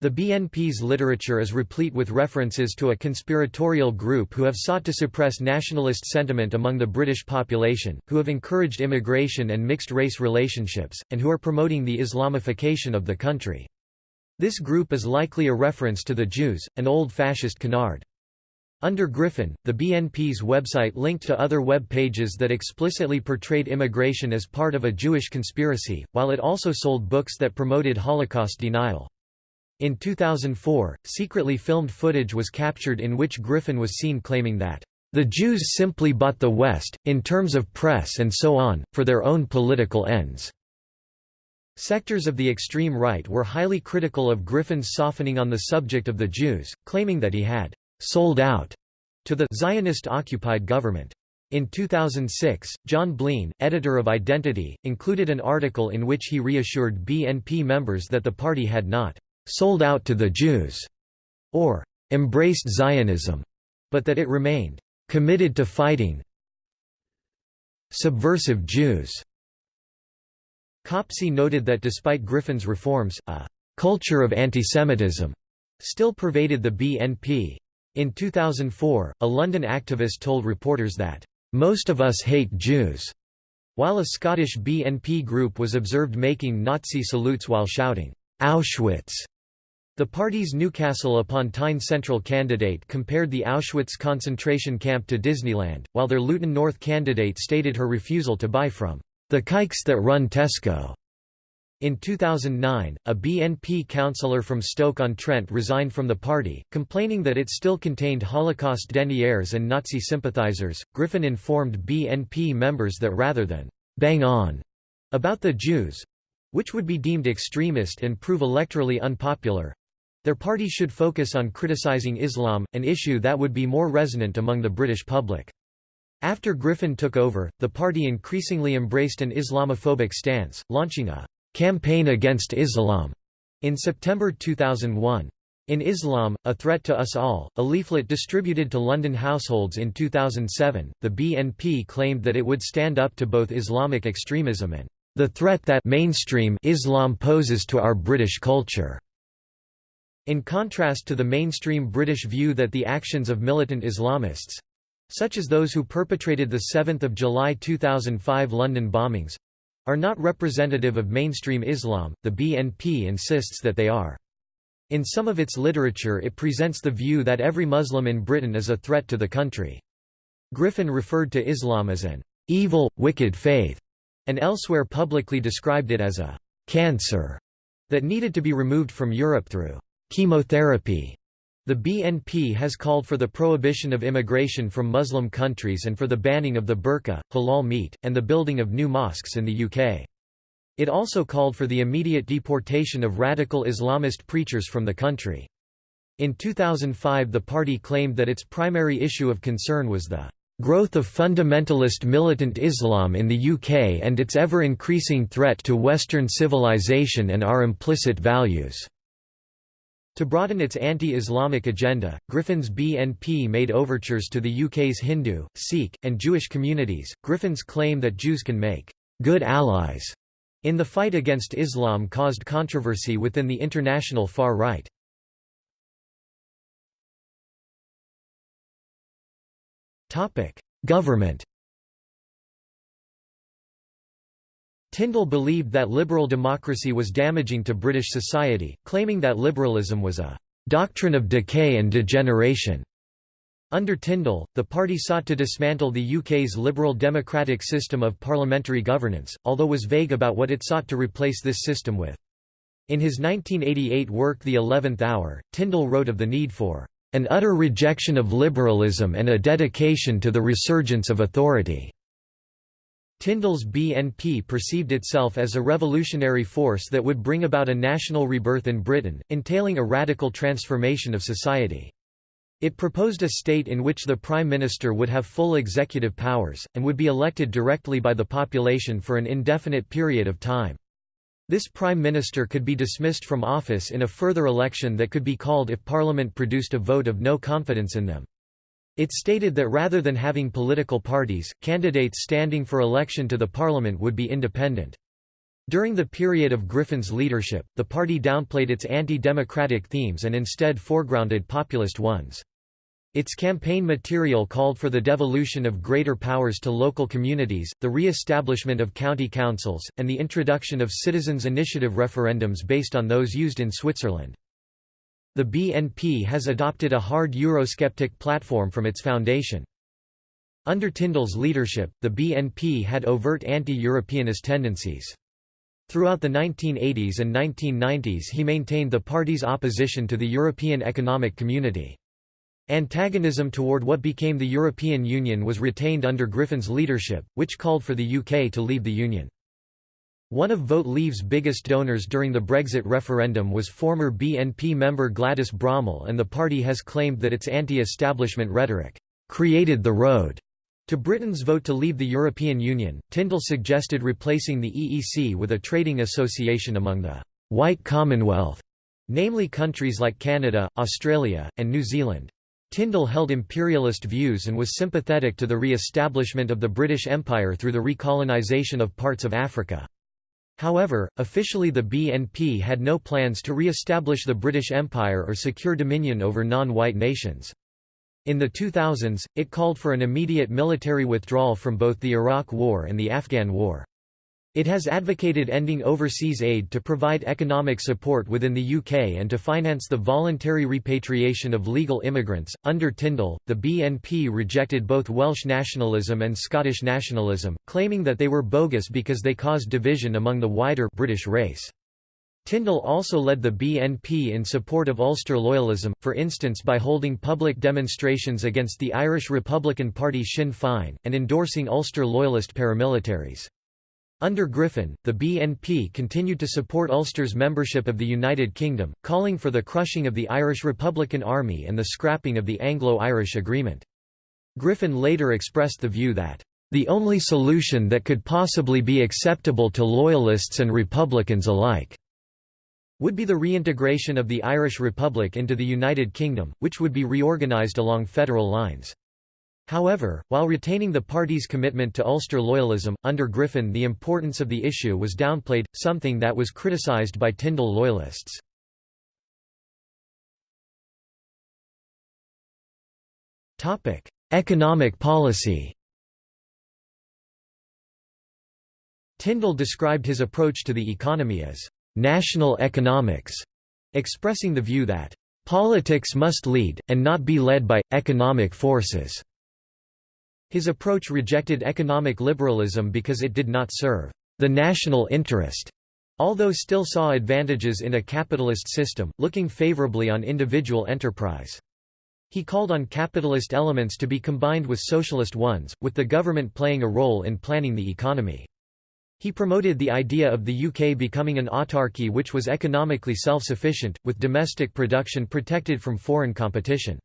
The BNP's literature is replete with references to a conspiratorial group who have sought to suppress nationalist sentiment among the British population, who have encouraged immigration and mixed-race relationships, and who are promoting the Islamification of the country. This group is likely a reference to the Jews, an old fascist canard. Under Griffin, the BNP's website linked to other web pages that explicitly portrayed immigration as part of a Jewish conspiracy, while it also sold books that promoted Holocaust denial. In 2004, secretly filmed footage was captured in which Griffin was seen claiming that, "...the Jews simply bought the West, in terms of press and so on, for their own political ends." Sectors of the extreme right were highly critical of Griffin's softening on the subject of the Jews, claiming that he had sold out to the Zionist-occupied government. In 2006, John Bean, editor of Identity, included an article in which he reassured BNP members that the party had not sold out to the Jews or embraced Zionism, but that it remained committed to fighting subversive Jews. Copsey noted that despite Griffin's reforms, a culture of antisemitism still pervaded the BNP. In 2004, a London activist told reporters that, "...most of us hate Jews," while a Scottish BNP group was observed making Nazi salutes while shouting, "'Auschwitz'." The party's Newcastle upon Tyne Central candidate compared the Auschwitz concentration camp to Disneyland, while their Luton North candidate stated her refusal to buy from the kikes that run Tesco. In 2009, a BNP councillor from Stoke-on-Trent resigned from the party, complaining that it still contained Holocaust deniers and Nazi sympathizers. Griffin informed BNP members that rather than bang on about the Jews, which would be deemed extremist and prove electorally unpopular, their party should focus on criticizing Islam, an issue that would be more resonant among the British public. After Griffin took over, the party increasingly embraced an Islamophobic stance, launching a Campaign Against Islam in September 2001. In Islam, A Threat to Us All, a leaflet distributed to London households in 2007, the BNP claimed that it would stand up to both Islamic extremism and the threat that mainstream Islam poses to our British culture. In contrast to the mainstream British view that the actions of militant Islamists such as those who perpetrated the 7 July 2005 London bombings are not representative of mainstream Islam, the BNP insists that they are. In some of its literature it presents the view that every Muslim in Britain is a threat to the country. Griffin referred to Islam as an evil, wicked faith, and elsewhere publicly described it as a cancer that needed to be removed from Europe through chemotherapy. The BNP has called for the prohibition of immigration from Muslim countries and for the banning of the burqa, halal meat, and the building of new mosques in the UK. It also called for the immediate deportation of radical Islamist preachers from the country. In 2005 the party claimed that its primary issue of concern was the growth of fundamentalist militant Islam in the UK and its ever-increasing threat to Western civilization and our implicit values." To broaden its anti-Islamic agenda, Griffin's BNP made overtures to the UK's Hindu, Sikh, and Jewish communities. Griffin's claim that Jews can make good allies in the fight against Islam caused controversy within the international far right. Topic: Government Tyndall believed that liberal democracy was damaging to British society, claiming that liberalism was a «doctrine of decay and degeneration». Under Tyndall, the party sought to dismantle the UK's liberal democratic system of parliamentary governance, although was vague about what it sought to replace this system with. In his 1988 work The Eleventh Hour, Tyndall wrote of the need for an utter rejection of liberalism and a dedication to the resurgence of authority." Tyndall's BNP perceived itself as a revolutionary force that would bring about a national rebirth in Britain, entailing a radical transformation of society. It proposed a state in which the Prime Minister would have full executive powers, and would be elected directly by the population for an indefinite period of time. This prime minister could be dismissed from office in a further election that could be called if parliament produced a vote of no confidence in them. It stated that rather than having political parties, candidates standing for election to the parliament would be independent. During the period of Griffin's leadership, the party downplayed its anti-democratic themes and instead foregrounded populist ones. Its campaign material called for the devolution of greater powers to local communities, the re-establishment of county councils, and the introduction of citizens' initiative referendums based on those used in Switzerland. The BNP has adopted a hard Eurosceptic platform from its foundation. Under Tyndall's leadership, the BNP had overt anti-Europeanist tendencies. Throughout the 1980s and 1990s he maintained the party's opposition to the European Economic Community. Antagonism toward what became the European Union was retained under Griffin's leadership, which called for the UK to leave the Union. One of Vote Leave's biggest donors during the Brexit referendum was former BNP member Gladys Bramall and the party has claimed that its anti-establishment rhetoric created the road to Britain's vote to leave the European Union. Tyndall suggested replacing the EEC with a trading association among the white Commonwealth, namely countries like Canada, Australia, and New Zealand. Tyndall held imperialist views and was sympathetic to the re-establishment of the British Empire through the recolonisation of parts of Africa. However, officially the BNP had no plans to re-establish the British Empire or secure dominion over non-white nations. In the 2000s, it called for an immediate military withdrawal from both the Iraq War and the Afghan War. It has advocated ending overseas aid to provide economic support within the UK and to finance the voluntary repatriation of legal immigrants. Under Tyndall, the BNP rejected both Welsh nationalism and Scottish nationalism, claiming that they were bogus because they caused division among the wider British race. Tyndall also led the BNP in support of Ulster loyalism, for instance by holding public demonstrations against the Irish Republican Party Sinn Féin, and endorsing Ulster loyalist paramilitaries. Under Griffin, the BNP continued to support Ulster's membership of the United Kingdom, calling for the crushing of the Irish Republican Army and the scrapping of the Anglo-Irish Agreement. Griffin later expressed the view that, "...the only solution that could possibly be acceptable to Loyalists and Republicans alike," would be the reintegration of the Irish Republic into the United Kingdom, which would be reorganised along federal lines. However, while retaining the party's commitment to Ulster loyalism, under Griffin the importance of the issue was downplayed, something that was criticised by Tyndall loyalists. Economic policy Tyndall described his approach to the economy as «national economics», expressing the view that «politics must lead, and not be led by, economic forces». His approach rejected economic liberalism because it did not serve the national interest, although still saw advantages in a capitalist system, looking favorably on individual enterprise. He called on capitalist elements to be combined with socialist ones, with the government playing a role in planning the economy. He promoted the idea of the UK becoming an autarky which was economically self-sufficient, with domestic production protected from foreign competition.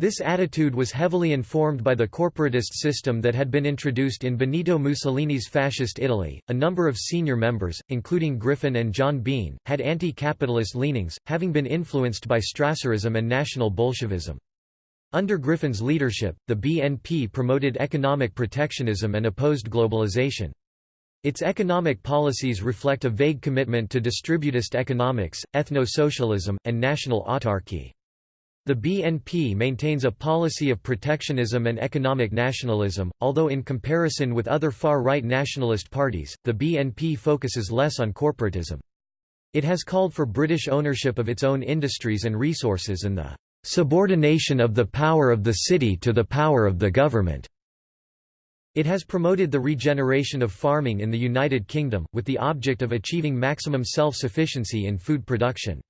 This attitude was heavily informed by the corporatist system that had been introduced in Benito Mussolini's fascist Italy. A number of senior members, including Griffin and John Bean, had anti capitalist leanings, having been influenced by Strasserism and National Bolshevism. Under Griffin's leadership, the BNP promoted economic protectionism and opposed globalization. Its economic policies reflect a vague commitment to distributist economics, ethno-socialism, and national autarky. The BNP maintains a policy of protectionism and economic nationalism, although in comparison with other far-right nationalist parties, the BNP focuses less on corporatism. It has called for British ownership of its own industries and resources and the subordination of the power of the city to the power of the government. It has promoted the regeneration of farming in the United Kingdom, with the object of achieving maximum self-sufficiency in food production.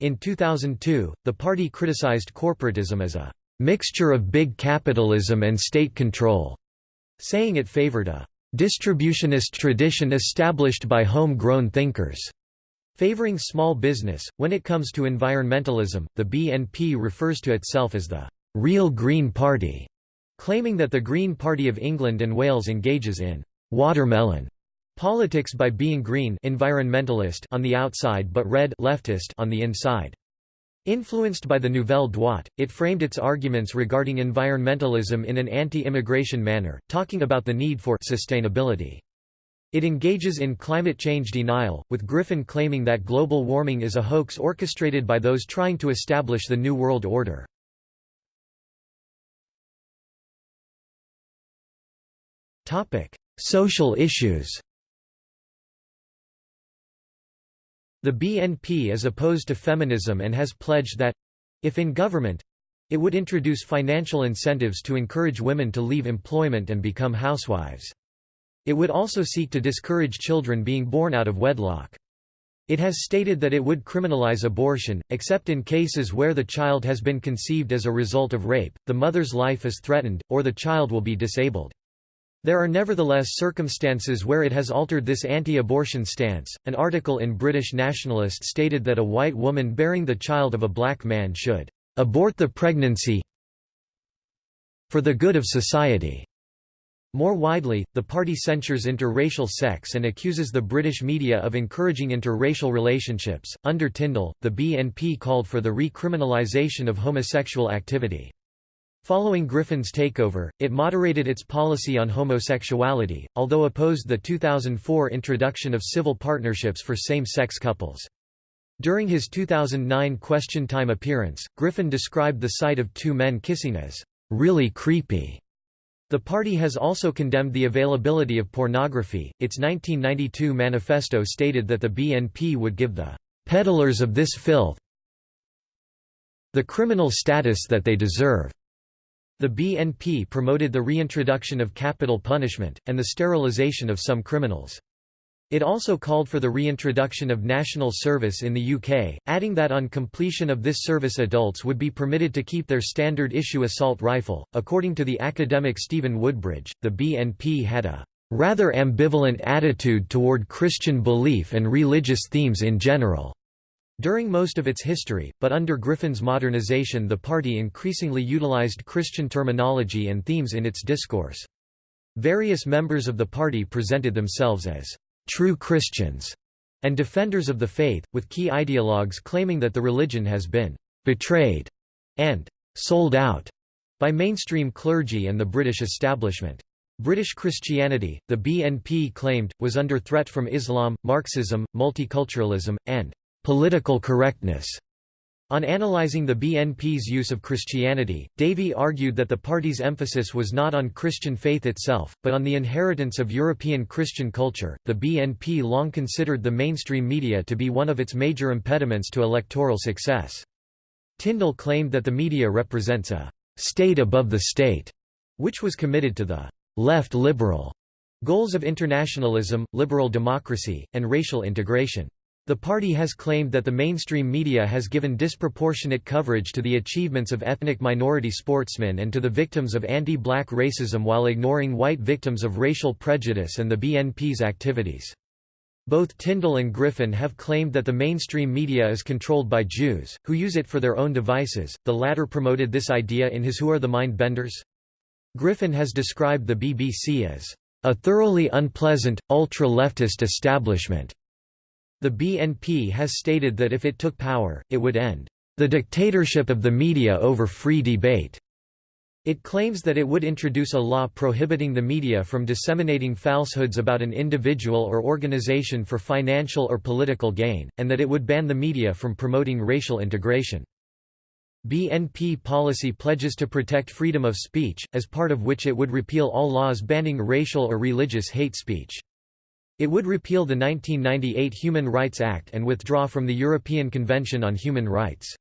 In 2002, the party criticized corporatism as a «mixture of big capitalism and state control», saying it favored a «distributionist tradition established by home-grown thinkers». Favoring small business, when it comes to environmentalism, the BNP refers to itself as the «real Green Party» claiming that the Green Party of England and Wales engages in «watermelon» politics by being green environmentalist on the outside but red leftist on the inside. Influenced by the Nouvelle Droite, it framed its arguments regarding environmentalism in an anti-immigration manner, talking about the need for sustainability. It engages in climate change denial, with Griffin claiming that global warming is a hoax orchestrated by those trying to establish the New World Order. Social issues The BNP is opposed to feminism and has pledged that—if in government—it would introduce financial incentives to encourage women to leave employment and become housewives. It would also seek to discourage children being born out of wedlock. It has stated that it would criminalize abortion, except in cases where the child has been conceived as a result of rape, the mother's life is threatened, or the child will be disabled. There are nevertheless circumstances where it has altered this anti-abortion stance. An article in British Nationalist stated that a white woman bearing the child of a black man should abort the pregnancy for the good of society. More widely, the party censures interracial sex and accuses the British media of encouraging interracial relationships. Under Tyndall, the BNP called for the recriminalisation of homosexual activity. Following Griffin's takeover, it moderated its policy on homosexuality, although opposed the 2004 introduction of civil partnerships for same-sex couples. During his 2009 Question Time appearance, Griffin described the sight of two men kissing as, "...really creepy." The party has also condemned the availability of pornography. Its 1992 manifesto stated that the BNP would give the peddlers of this filth the criminal status that they deserve. The BNP promoted the reintroduction of capital punishment, and the sterilization of some criminals. It also called for the reintroduction of national service in the UK, adding that on completion of this service adults would be permitted to keep their standard issue assault rifle. According to the academic Stephen Woodbridge, the BNP had a rather ambivalent attitude toward Christian belief and religious themes in general. During most of its history, but under Griffin's modernization the party increasingly utilized Christian terminology and themes in its discourse. Various members of the party presented themselves as «true Christians» and defenders of the faith, with key ideologues claiming that the religion has been «betrayed» and «sold out» by mainstream clergy and the British establishment. British Christianity, the BNP claimed, was under threat from Islam, Marxism, multiculturalism, and political correctness. On analyzing the BNP's use of Christianity, Davey argued that the party's emphasis was not on Christian faith itself, but on the inheritance of European Christian culture. The BNP long considered the mainstream media to be one of its major impediments to electoral success. Tyndall claimed that the media represents a state above the state, which was committed to the left liberal goals of internationalism, liberal democracy, and racial integration. The party has claimed that the mainstream media has given disproportionate coverage to the achievements of ethnic minority sportsmen and to the victims of anti-black racism while ignoring white victims of racial prejudice and the BNP's activities. Both Tyndall and Griffin have claimed that the mainstream media is controlled by Jews, who use it for their own devices. The latter promoted this idea in his Who Are the Mind Benders? Griffin has described the BBC as a thoroughly unpleasant, ultra-leftist establishment the BNP has stated that if it took power, it would end the dictatorship of the media over free debate. It claims that it would introduce a law prohibiting the media from disseminating falsehoods about an individual or organization for financial or political gain, and that it would ban the media from promoting racial integration. BNP policy pledges to protect freedom of speech, as part of which it would repeal all laws banning racial or religious hate speech. It would repeal the 1998 Human Rights Act and withdraw from the European Convention on Human Rights.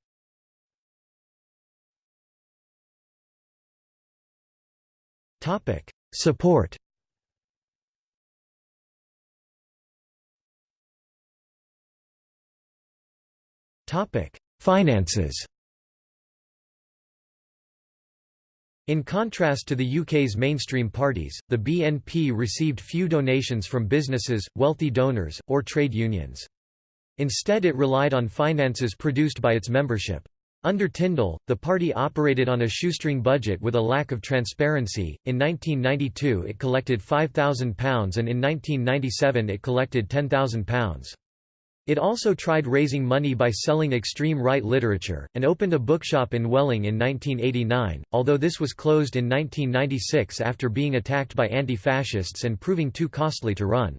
Support. Finances In contrast to the UK's mainstream parties, the BNP received few donations from businesses, wealthy donors, or trade unions. Instead it relied on finances produced by its membership. Under Tyndall, the party operated on a shoestring budget with a lack of transparency. In 1992 it collected £5,000 and in 1997 it collected £10,000. It also tried raising money by selling extreme right literature, and opened a bookshop in Welling in 1989, although this was closed in 1996 after being attacked by anti-fascists and proving too costly to run.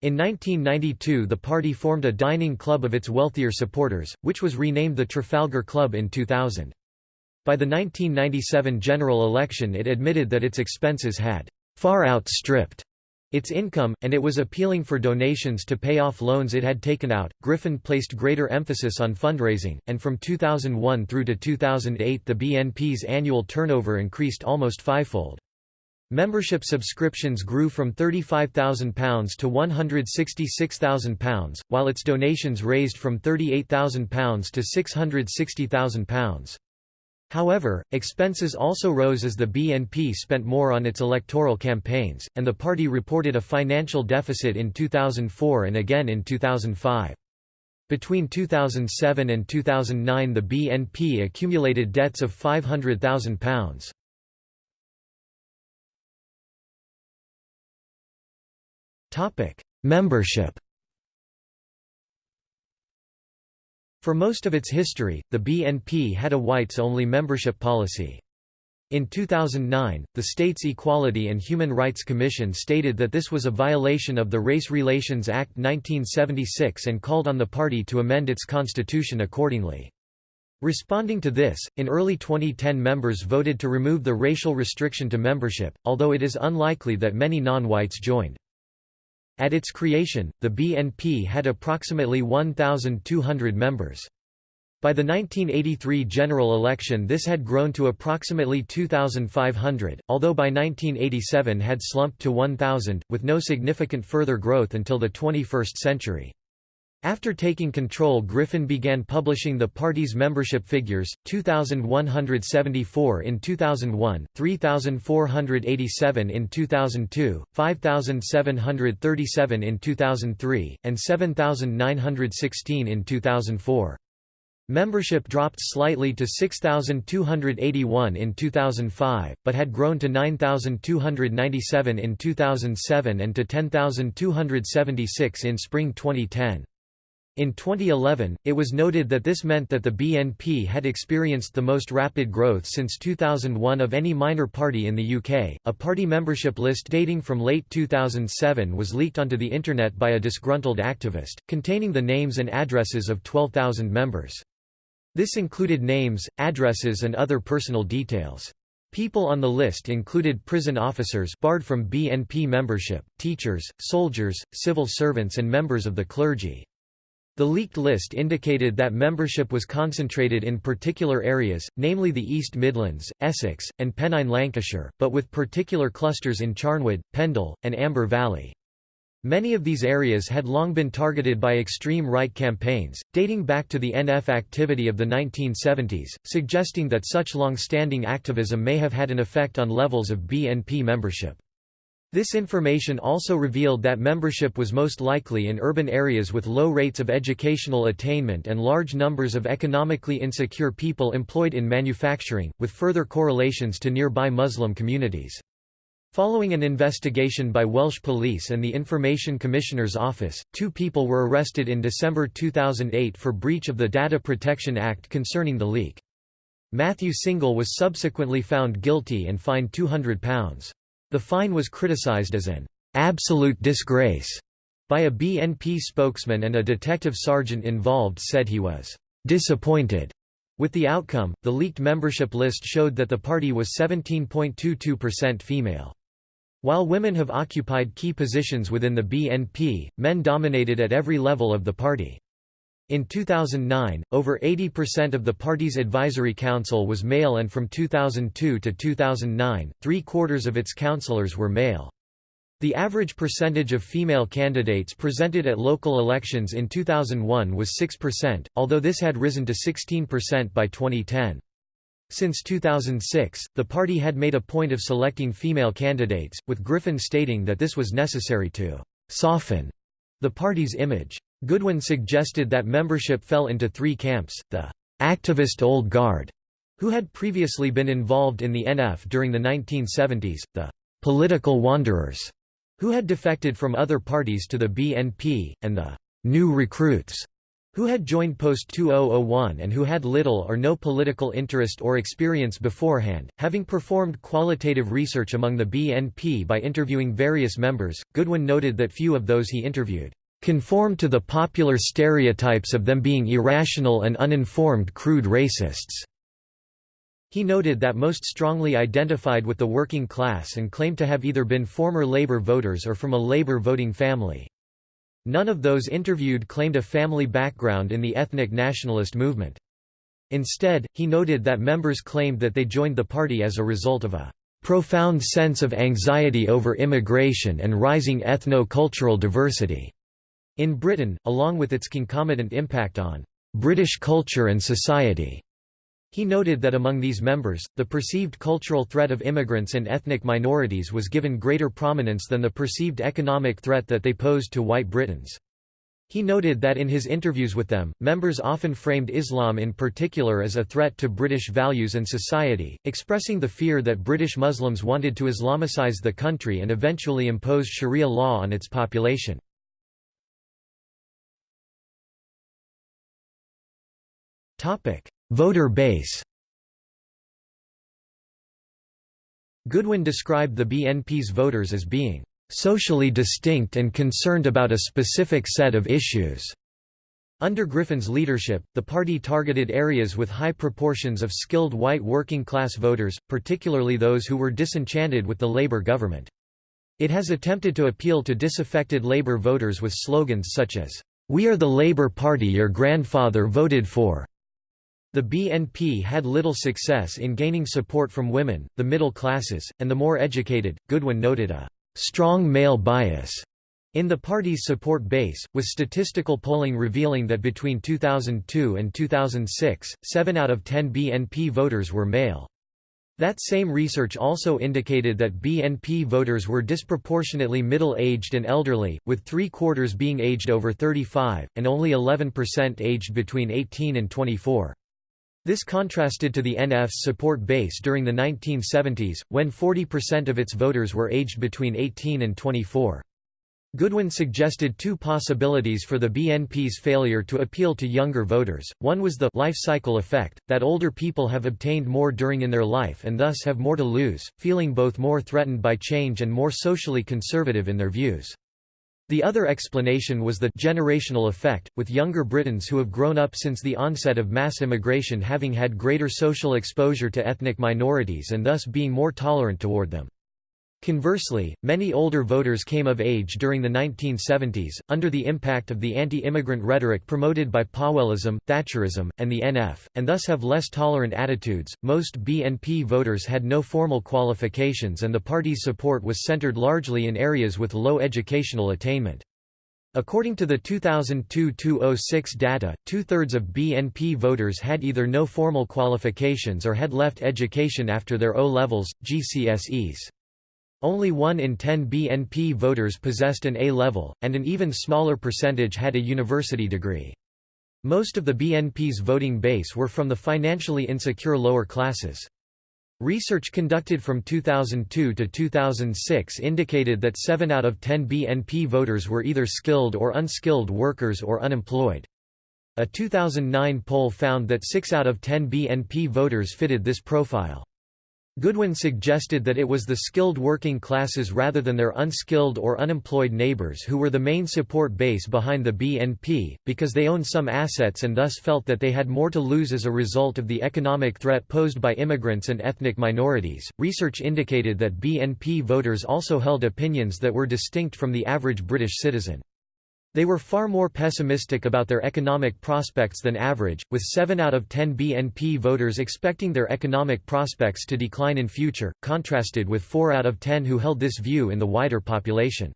In 1992 the party formed a dining club of its wealthier supporters, which was renamed the Trafalgar Club in 2000. By the 1997 general election it admitted that its expenses had far outstripped its income, and it was appealing for donations to pay off loans it had taken out. Griffin placed greater emphasis on fundraising, and from 2001 through to 2008 the BNP's annual turnover increased almost fivefold. Membership subscriptions grew from £35,000 to £166,000, while its donations raised from £38,000 to £660,000. However, expenses also rose as the BNP spent more on its electoral campaigns, and the party reported a financial deficit in 2004 and again in 2005. Between 2007 and 2009 the BNP accumulated debts of £500,000. Membership For most of its history, the BNP had a whites-only membership policy. In 2009, the state's Equality and Human Rights Commission stated that this was a violation of the Race Relations Act 1976 and called on the party to amend its constitution accordingly. Responding to this, in early 2010 members voted to remove the racial restriction to membership, although it is unlikely that many non-whites joined. At its creation, the BNP had approximately 1,200 members. By the 1983 general election this had grown to approximately 2,500, although by 1987 had slumped to 1,000, with no significant further growth until the 21st century. After taking control Griffin began publishing the party's membership figures, 2,174 in 2001, 3,487 in 2002, 5,737 in 2003, and 7,916 in 2004. Membership dropped slightly to 6,281 in 2005, but had grown to 9,297 in 2007 and to 10,276 in spring 2010. In 2011, it was noted that this meant that the BNP had experienced the most rapid growth since 2001 of any minor party in the UK. A party membership list dating from late 2007 was leaked onto the Internet by a disgruntled activist, containing the names and addresses of 12,000 members. This included names, addresses, and other personal details. People on the list included prison officers barred from BNP membership, teachers, soldiers, civil servants and members of the clergy. The leaked list indicated that membership was concentrated in particular areas, namely the East Midlands, Essex, and Pennine Lancashire, but with particular clusters in Charnwood, Pendle, and Amber Valley. Many of these areas had long been targeted by extreme right campaigns, dating back to the NF activity of the 1970s, suggesting that such long-standing activism may have had an effect on levels of BNP membership. This information also revealed that membership was most likely in urban areas with low rates of educational attainment and large numbers of economically insecure people employed in manufacturing, with further correlations to nearby Muslim communities. Following an investigation by Welsh Police and the Information Commissioner's Office, two people were arrested in December 2008 for breach of the Data Protection Act concerning the leak. Matthew Single was subsequently found guilty and fined £200. The fine was criticised as an absolute disgrace by a BNP spokesman and a detective sergeant involved said he was disappointed with the outcome. The leaked membership list showed that the party was 17.22% female. While women have occupied key positions within the BNP, men dominated at every level of the party. In 2009, over 80% of the party's advisory council was male and from 2002 to 2009, three-quarters of its councillors were male. The average percentage of female candidates presented at local elections in 2001 was 6%, although this had risen to 16% by 2010. Since 2006, the party had made a point of selecting female candidates, with Griffin stating that this was necessary to «soften» the party's image. Goodwin suggested that membership fell into three camps, the «activist old guard», who had previously been involved in the NF during the 1970s, the «political wanderers», who had defected from other parties to the BNP, and the «new recruits», who had joined post-2001 and who had little or no political interest or experience beforehand. Having performed qualitative research among the BNP by interviewing various members, Goodwin noted that few of those he interviewed conformed to the popular stereotypes of them being irrational and uninformed crude racists. He noted that most strongly identified with the working class and claimed to have either been former Labour voters or from a Labour voting family. None of those interviewed claimed a family background in the ethnic nationalist movement. Instead, he noted that members claimed that they joined the party as a result of a profound sense of anxiety over immigration and rising ethno-cultural diversity in Britain, along with its concomitant impact on British culture and society. He noted that among these members, the perceived cultural threat of immigrants and ethnic minorities was given greater prominence than the perceived economic threat that they posed to white Britons. He noted that in his interviews with them, members often framed Islam in particular as a threat to British values and society, expressing the fear that British Muslims wanted to Islamicize the country and eventually impose Sharia law on its population. Voter base Goodwin described the BNP's voters as being socially distinct and concerned about a specific set of issues. Under Griffin's leadership, the party targeted areas with high proportions of skilled white working-class voters, particularly those who were disenchanted with the Labour government. It has attempted to appeal to disaffected Labour voters with slogans such as, "'We are the Labour Party your grandfather voted for' The BNP had little success in gaining support from women, the middle classes, and the more educated. Goodwin noted a strong male bias in the party's support base, with statistical polling revealing that between 2002 and 2006, 7 out of 10 BNP voters were male. That same research also indicated that BNP voters were disproportionately middle-aged and elderly, with three-quarters being aged over 35, and only 11% aged between 18 and 24. This contrasted to the NF's support base during the 1970s, when 40% of its voters were aged between 18 and 24. Goodwin suggested two possibilities for the BNP's failure to appeal to younger voters. One was the life cycle effect, that older people have obtained more during in their life and thus have more to lose, feeling both more threatened by change and more socially conservative in their views. The other explanation was the generational effect, with younger Britons who have grown up since the onset of mass immigration having had greater social exposure to ethnic minorities and thus being more tolerant toward them. Conversely, many older voters came of age during the 1970s, under the impact of the anti-immigrant rhetoric promoted by Powellism, Thatcherism, and the NF, and thus have less tolerant attitudes. Most BNP voters had no formal qualifications and the party's support was centered largely in areas with low educational attainment. According to the 2002–2006 data, two-thirds of BNP voters had either no formal qualifications or had left education after their O-levels, GCSEs. Only 1 in 10 BNP voters possessed an A-level, and an even smaller percentage had a university degree. Most of the BNP's voting base were from the financially insecure lower classes. Research conducted from 2002 to 2006 indicated that 7 out of 10 BNP voters were either skilled or unskilled workers or unemployed. A 2009 poll found that 6 out of 10 BNP voters fitted this profile. Goodwin suggested that it was the skilled working classes rather than their unskilled or unemployed neighbors who were the main support base behind the BNP, because they owned some assets and thus felt that they had more to lose as a result of the economic threat posed by immigrants and ethnic minorities. Research indicated that BNP voters also held opinions that were distinct from the average British citizen. They were far more pessimistic about their economic prospects than average, with 7 out of 10 BNP voters expecting their economic prospects to decline in future, contrasted with 4 out of 10 who held this view in the wider population.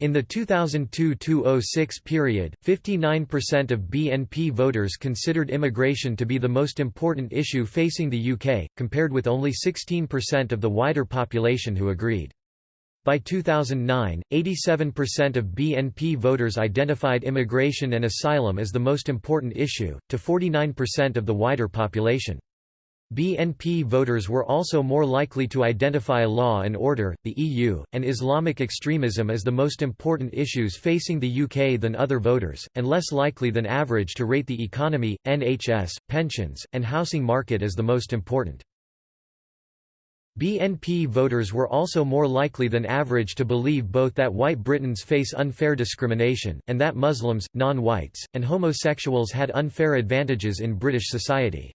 In the 2002–2006 period, 59% of BNP voters considered immigration to be the most important issue facing the UK, compared with only 16% of the wider population who agreed. By 2009, 87% of BNP voters identified immigration and asylum as the most important issue, to 49% of the wider population. BNP voters were also more likely to identify law and order, the EU, and Islamic extremism as the most important issues facing the UK than other voters, and less likely than average to rate the economy, NHS, pensions, and housing market as the most important. BNP voters were also more likely than average to believe both that white Britons face unfair discrimination, and that Muslims, non-whites, and homosexuals had unfair advantages in British society.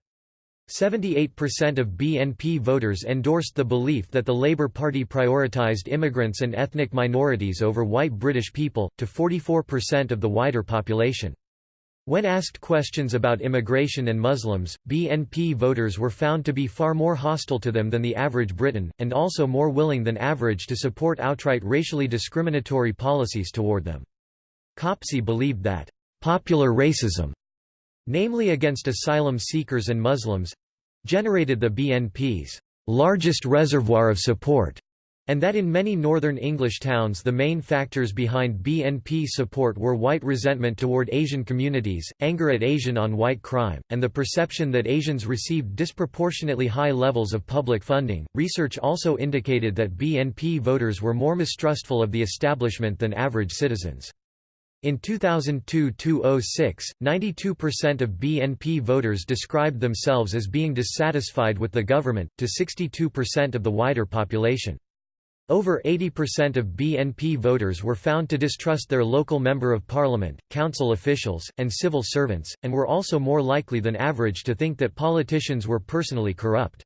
78% of BNP voters endorsed the belief that the Labour Party prioritised immigrants and ethnic minorities over white British people, to 44% of the wider population. When asked questions about immigration and Muslims, BNP voters were found to be far more hostile to them than the average Briton, and also more willing than average to support outright racially discriminatory policies toward them. Copsey believed that, "...popular racism", namely against asylum seekers and Muslims—generated the BNP's "...largest reservoir of support." And that in many northern English towns the main factors behind BNP support were white resentment toward Asian communities, anger at Asian on white crime, and the perception that Asians received disproportionately high levels of public funding. Research also indicated that BNP voters were more mistrustful of the establishment than average citizens. In 2002–2006, 92% of BNP voters described themselves as being dissatisfied with the government, to 62% of the wider population. Over 80% of BNP voters were found to distrust their local Member of Parliament, council officials, and civil servants, and were also more likely than average to think that politicians were personally corrupt.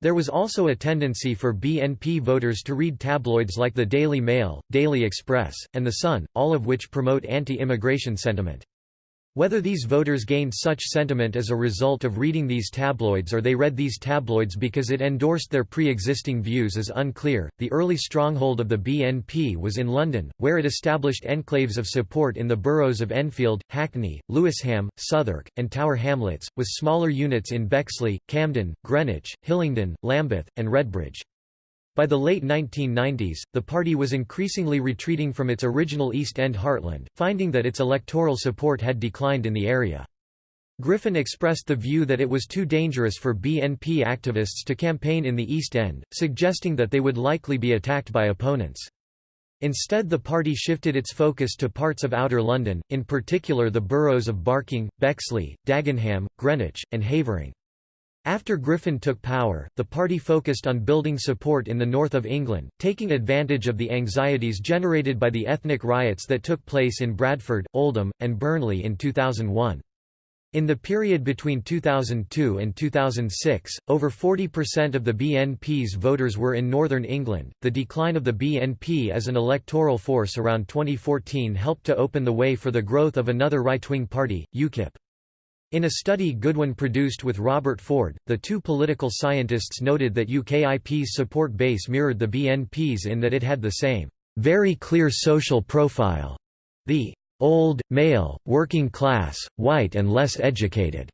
There was also a tendency for BNP voters to read tabloids like the Daily Mail, Daily Express, and The Sun, all of which promote anti-immigration sentiment. Whether these voters gained such sentiment as a result of reading these tabloids or they read these tabloids because it endorsed their pre-existing views is unclear. The early stronghold of the BNP was in London, where it established enclaves of support in the boroughs of Enfield, Hackney, Lewisham, Southwark, and Tower Hamlets, with smaller units in Bexley, Camden, Greenwich, Hillingdon, Lambeth, and Redbridge. By the late 1990s, the party was increasingly retreating from its original East End heartland, finding that its electoral support had declined in the area. Griffin expressed the view that it was too dangerous for BNP activists to campaign in the East End, suggesting that they would likely be attacked by opponents. Instead the party shifted its focus to parts of Outer London, in particular the boroughs of Barking, Bexley, Dagenham, Greenwich, and Havering. After Griffin took power, the party focused on building support in the north of England, taking advantage of the anxieties generated by the ethnic riots that took place in Bradford, Oldham, and Burnley in 2001. In the period between 2002 and 2006, over 40% of the BNP's voters were in Northern England. The decline of the BNP as an electoral force around 2014 helped to open the way for the growth of another right wing party, UKIP. In a study Goodwin produced with Robert Ford, the two political scientists noted that UKIP's support base mirrored the BNP's in that it had the same, very clear social profile. The old, male, working class, white and less educated.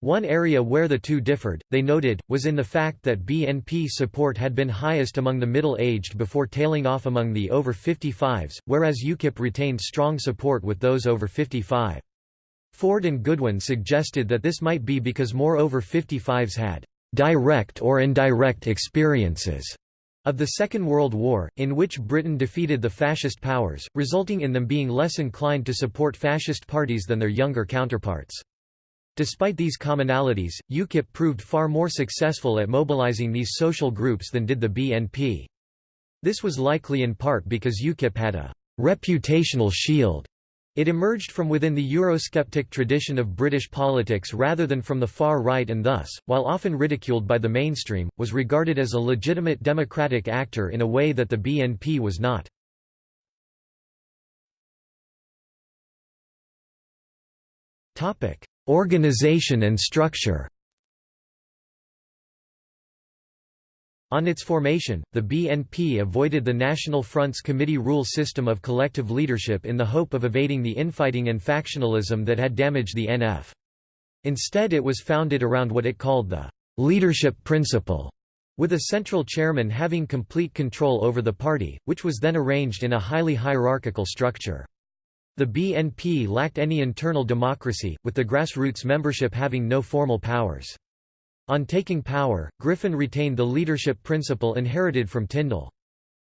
One area where the two differed, they noted, was in the fact that BNP support had been highest among the middle-aged before tailing off among the over 55s, whereas UKIP retained strong support with those over 55. Ford and Goodwin suggested that this might be because more over 55s had direct or indirect experiences of the Second World War, in which Britain defeated the fascist powers, resulting in them being less inclined to support fascist parties than their younger counterparts. Despite these commonalities, UKIP proved far more successful at mobilizing these social groups than did the BNP. This was likely in part because UKIP had a reputational shield it emerged from within the Eurosceptic tradition of British politics rather than from the far right and thus, while often ridiculed by the mainstream, was regarded as a legitimate democratic actor in a way that the BNP was not. Organization and structure On its formation, the BNP avoided the National Front's committee rule system of collective leadership in the hope of evading the infighting and factionalism that had damaged the NF. Instead it was founded around what it called the «leadership principle», with a central chairman having complete control over the party, which was then arranged in a highly hierarchical structure. The BNP lacked any internal democracy, with the grassroots membership having no formal powers. On taking power, Griffin retained the leadership principle inherited from Tyndall.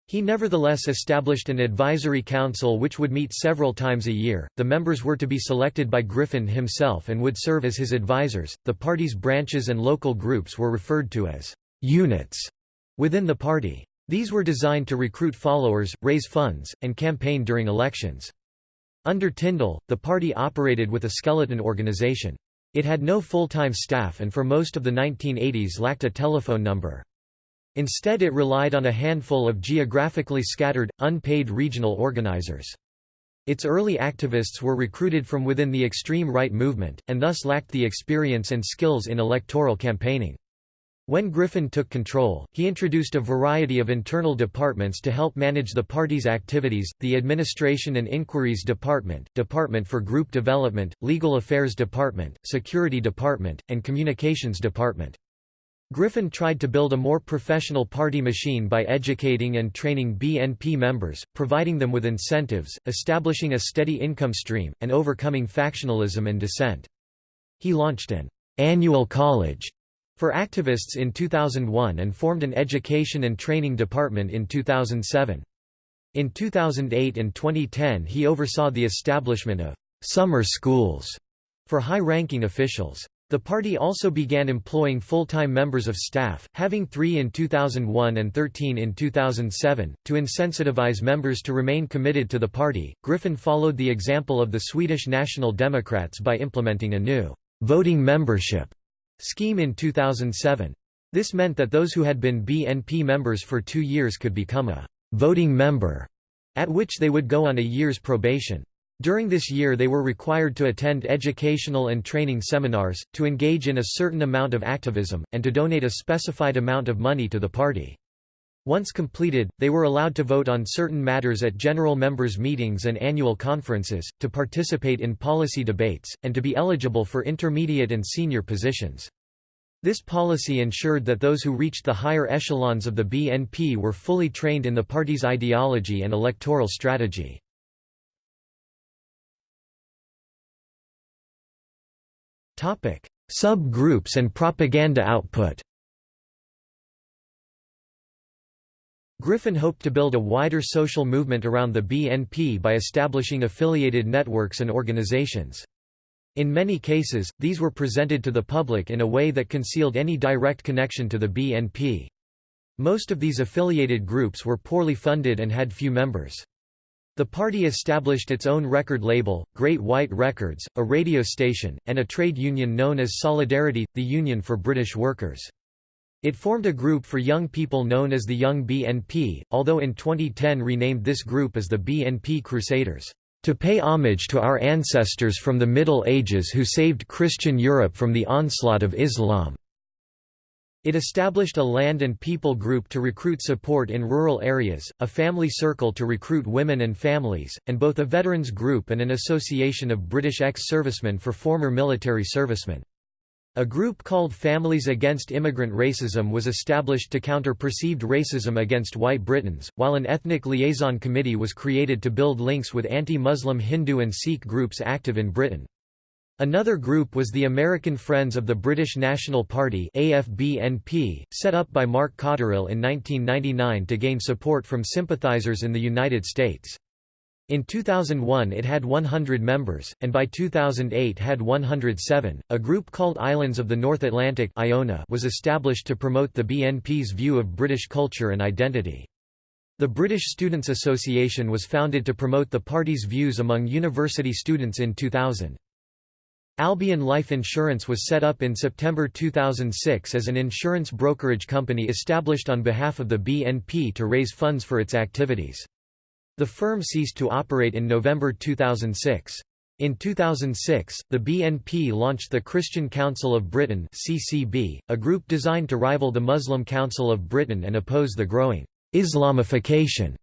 He nevertheless established an advisory council which would meet several times a year. The members were to be selected by Griffin himself and would serve as his advisors. The party's branches and local groups were referred to as units within the party. These were designed to recruit followers, raise funds, and campaign during elections. Under Tyndall, the party operated with a skeleton organization. It had no full-time staff and for most of the 1980s lacked a telephone number. Instead it relied on a handful of geographically scattered, unpaid regional organizers. Its early activists were recruited from within the extreme right movement, and thus lacked the experience and skills in electoral campaigning. When Griffin took control, he introduced a variety of internal departments to help manage the party's activities, the Administration and Inquiries Department, Department for Group Development, Legal Affairs Department, Security Department, and Communications Department. Griffin tried to build a more professional party machine by educating and training BNP members, providing them with incentives, establishing a steady income stream, and overcoming factionalism and dissent. He launched an annual college for activists in 2001 and formed an education and training department in 2007. In 2008 and 2010 he oversaw the establishment of «summer schools» for high-ranking officials. The party also began employing full-time members of staff, having three in 2001 and 13 in 2007, to insensitivize members to remain committed to the party. Griffin followed the example of the Swedish National Democrats by implementing a new voting membership scheme in 2007. This meant that those who had been BNP members for two years could become a voting member, at which they would go on a year's probation. During this year they were required to attend educational and training seminars, to engage in a certain amount of activism, and to donate a specified amount of money to the party. Once completed, they were allowed to vote on certain matters at general members' meetings and annual conferences, to participate in policy debates, and to be eligible for intermediate and senior positions. This policy ensured that those who reached the higher echelons of the BNP were fully trained in the party's ideology and electoral strategy. Sub-groups and propaganda output Griffin hoped to build a wider social movement around the BNP by establishing affiliated networks and organizations. In many cases, these were presented to the public in a way that concealed any direct connection to the BNP. Most of these affiliated groups were poorly funded and had few members. The party established its own record label, Great White Records, a radio station, and a trade union known as Solidarity, the Union for British Workers. It formed a group for young people known as the Young BNP, although in 2010 renamed this group as the BNP Crusaders, "...to pay homage to our ancestors from the Middle Ages who saved Christian Europe from the onslaught of Islam." It established a land and people group to recruit support in rural areas, a family circle to recruit women and families, and both a veterans group and an association of British ex-servicemen for former military servicemen. A group called Families Against Immigrant Racism was established to counter perceived racism against white Britons, while an ethnic liaison committee was created to build links with anti-Muslim Hindu and Sikh groups active in Britain. Another group was the American Friends of the British National Party AFBNP, set up by Mark Cotterill in 1999 to gain support from sympathizers in the United States. In 2001 it had 100 members, and by 2008 had 107. A group called Islands of the North Atlantic Iona was established to promote the BNP's view of British culture and identity. The British Students' Association was founded to promote the party's views among university students in 2000. Albion Life Insurance was set up in September 2006 as an insurance brokerage company established on behalf of the BNP to raise funds for its activities. The firm ceased to operate in November 2006. In 2006, the BNP launched the Christian Council of Britain (CCB), a group designed to rival the Muslim Council of Britain and oppose the growing Islamification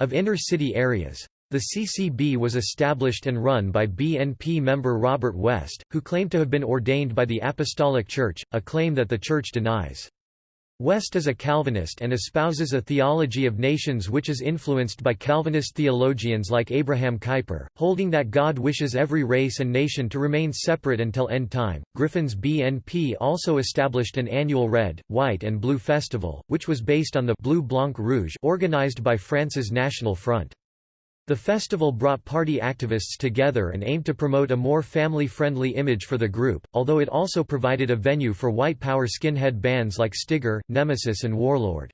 of inner-city areas. The CCB was established and run by BNP member Robert West, who claimed to have been ordained by the Apostolic Church, a claim that the Church denies. West is a Calvinist and espouses a theology of nations which is influenced by Calvinist theologians like Abraham Kuyper, holding that God wishes every race and nation to remain separate until end time. Griffin's BNP also established an annual Red, White and Blue Festival, which was based on the Bleu Blanc Rouge organized by France's National Front. The festival brought party activists together and aimed to promote a more family-friendly image for the group, although it also provided a venue for white power skinhead bands like Stigger, Nemesis and Warlord.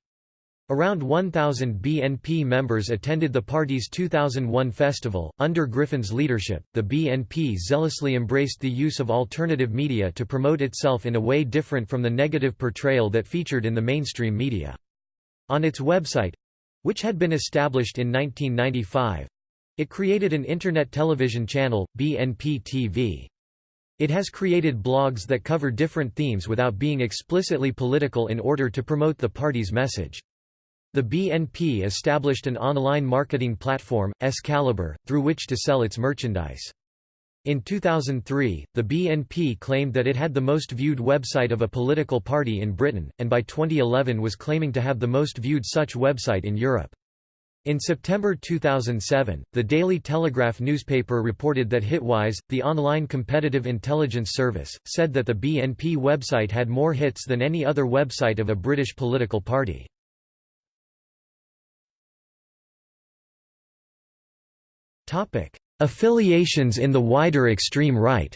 Around 1,000 BNP members attended the party's 2001 festival. Under Griffin's leadership, the BNP zealously embraced the use of alternative media to promote itself in a way different from the negative portrayal that featured in the mainstream media. On its website, which had been established in 1995. It created an internet television channel, BNP TV. It has created blogs that cover different themes without being explicitly political in order to promote the party's message. The BNP established an online marketing platform, Excalibur, through which to sell its merchandise. In 2003, the BNP claimed that it had the most viewed website of a political party in Britain, and by 2011 was claiming to have the most viewed such website in Europe. In September 2007, the Daily Telegraph newspaper reported that Hitwise, the online competitive intelligence service, said that the BNP website had more hits than any other website of a British political party. Topic: Affiliations in the wider extreme right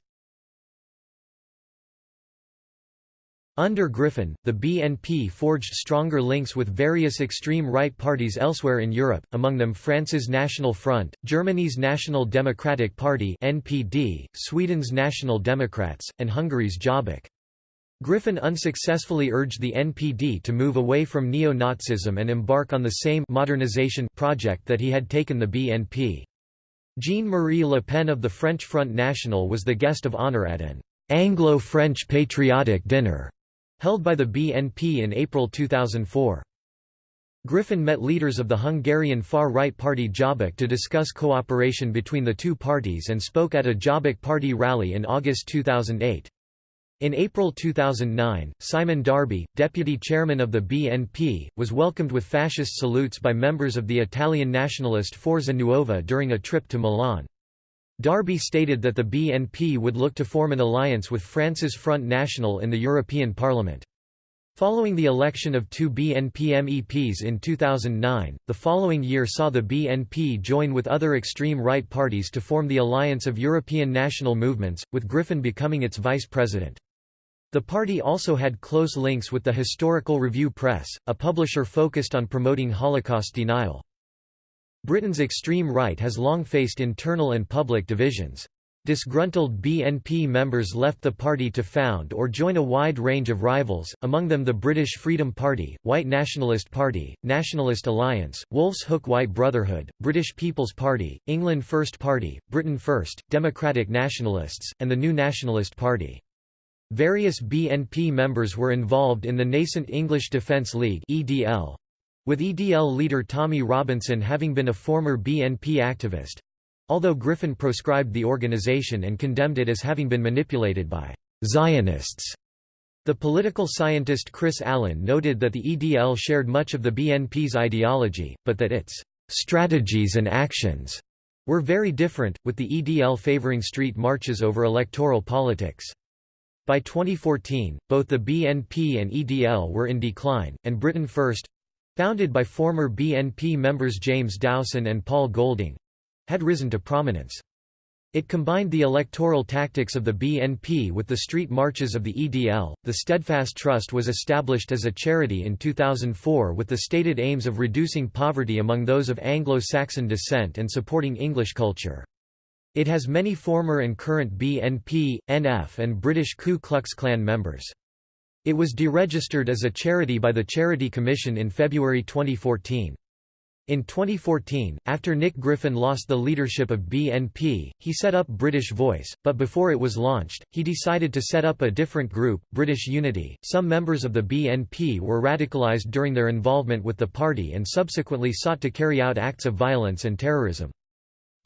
Under Griffin, the BNP forged stronger links with various extreme right parties elsewhere in Europe, among them France's National Front, Germany's National Democratic Party (NPD), Sweden's National Democrats, and Hungary's Jobbik. Griffin unsuccessfully urged the NPD to move away from neo-Nazism and embark on the same modernization project that he had taken the BNP. Jean-Marie Le Pen of the French Front National was the guest of honour at an Anglo-French patriotic dinner held by the BNP in April 2004. Griffin met leaders of the Hungarian far-right party Jobbik to discuss cooperation between the two parties and spoke at a Jobbik party rally in August 2008. In April 2009, Simon Darby, deputy chairman of the BNP, was welcomed with fascist salutes by members of the Italian nationalist Forza Nuova during a trip to Milan. Darby stated that the BNP would look to form an alliance with France's Front National in the European Parliament. Following the election of two BNP MEPs in 2009, the following year saw the BNP join with other extreme right parties to form the Alliance of European National Movements, with Griffin becoming its vice president. The party also had close links with the Historical Review Press, a publisher focused on promoting Holocaust denial. Britain's extreme right has long faced internal and public divisions. Disgruntled BNP members left the party to found or join a wide range of rivals, among them the British Freedom Party, White Nationalist Party, Nationalist Alliance, Wolf's Hook White Brotherhood, British People's Party, England First Party, Britain First, Democratic Nationalists, and the New Nationalist Party. Various BNP members were involved in the nascent English Defence League (EDL), with EDL leader Tommy Robinson having been a former BNP activist. Although Griffin proscribed the organization and condemned it as having been manipulated by Zionists. The political scientist Chris Allen noted that the EDL shared much of the BNP's ideology, but that its strategies and actions were very different, with the EDL favoring street marches over electoral politics. By 2014, both the BNP and EDL were in decline, and Britain First—founded by former BNP members James Dowson and Paul Golding—had risen to prominence. It combined the electoral tactics of the BNP with the street marches of the EDL. The Steadfast Trust was established as a charity in 2004 with the stated aims of reducing poverty among those of Anglo Saxon descent and supporting English culture. It has many former and current BNP, NF and British Ku Klux Klan members. It was deregistered as a charity by the Charity Commission in February 2014. In 2014, after Nick Griffin lost the leadership of BNP, he set up British Voice, but before it was launched, he decided to set up a different group, British Unity. Some members of the BNP were radicalised during their involvement with the party and subsequently sought to carry out acts of violence and terrorism.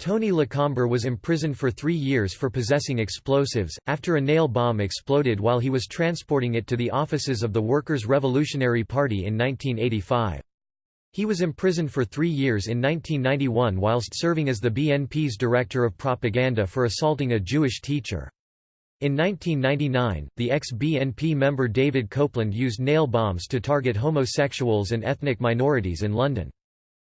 Tony Lecomber was imprisoned for three years for possessing explosives, after a nail bomb exploded while he was transporting it to the offices of the Workers' Revolutionary Party in 1985. He was imprisoned for three years in 1991 whilst serving as the BNP's director of propaganda for assaulting a Jewish teacher. In 1999, the ex-BNP member David Copeland used nail bombs to target homosexuals and ethnic minorities in London.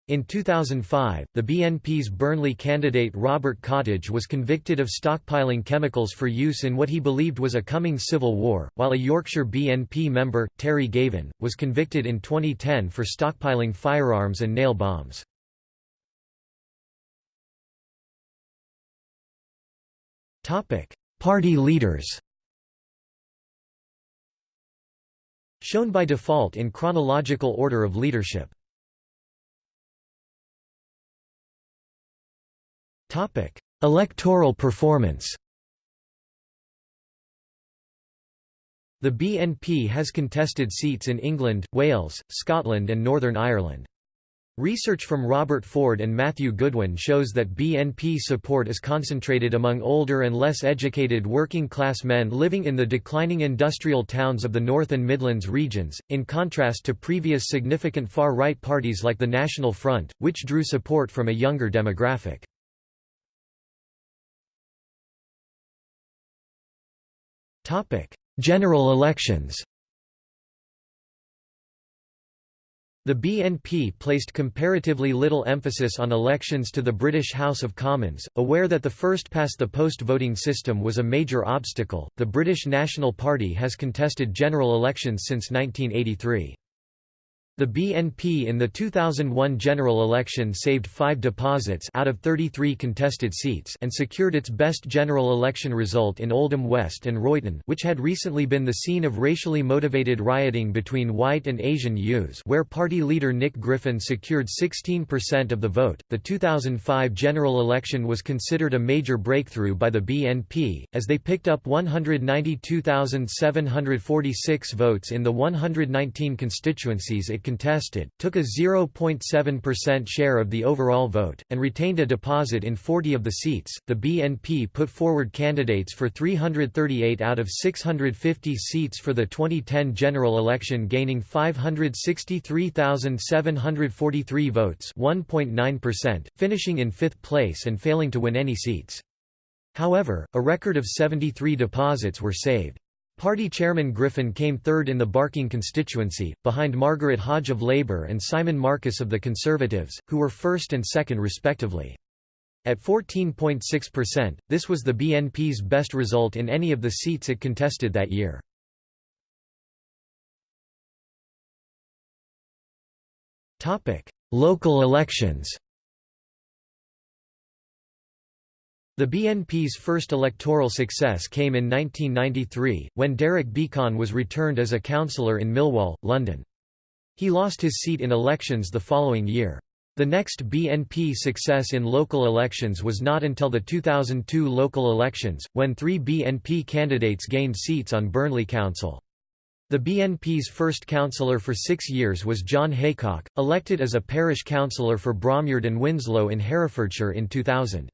In 2005, the BNP's Burnley candidate Robert Cottage was convicted of stockpiling chemicals for use in what he believed was a coming civil war, while a Yorkshire BNP member, Terry Gavin, was convicted in 2010 for stockpiling firearms and nail bombs. Party leaders Shown by default in chronological order of leadership Topic: Electoral performance. The BNP has contested seats in England, Wales, Scotland and Northern Ireland. Research from Robert Ford and Matthew Goodwin shows that BNP support is concentrated among older and less educated working-class men living in the declining industrial towns of the North and Midlands regions, in contrast to previous significant far-right parties like the National Front, which drew support from a younger demographic. General elections The BNP placed comparatively little emphasis on elections to the British House of Commons, aware that the first-past-the-post voting system was a major obstacle. The British National Party has contested general elections since 1983. The BNP in the 2001 general election saved five deposits out of 33 contested seats and secured its best general election result in Oldham West and Royton which had recently been the scene of racially motivated rioting between white and Asian youths where party leader Nick Griffin secured 16% of the vote. The 2005 general election was considered a major breakthrough by the BNP, as they picked up 192,746 votes in the 119 constituencies it contested, took a 0.7% share of the overall vote, and retained a deposit in 40 of the seats. The BNP put forward candidates for 338 out of 650 seats for the 2010 general election, gaining 563,743 votes, 1.9%, finishing in fifth place and failing to win any seats. However, a record of 73 deposits were saved. Party chairman Griffin came third in the Barking constituency, behind Margaret Hodge of Labour and Simon Marcus of the Conservatives, who were first and second respectively. At 14.6%, this was the BNP's best result in any of the seats it contested that year. Local elections The BNP's first electoral success came in 1993, when Derek Beackon was returned as a councillor in Millwall, London. He lost his seat in elections the following year. The next BNP success in local elections was not until the 2002 local elections, when three BNP candidates gained seats on Burnley Council. The BNP's first councillor for six years was John Haycock, elected as a parish councillor for Bromyard and Winslow in Herefordshire in 2000.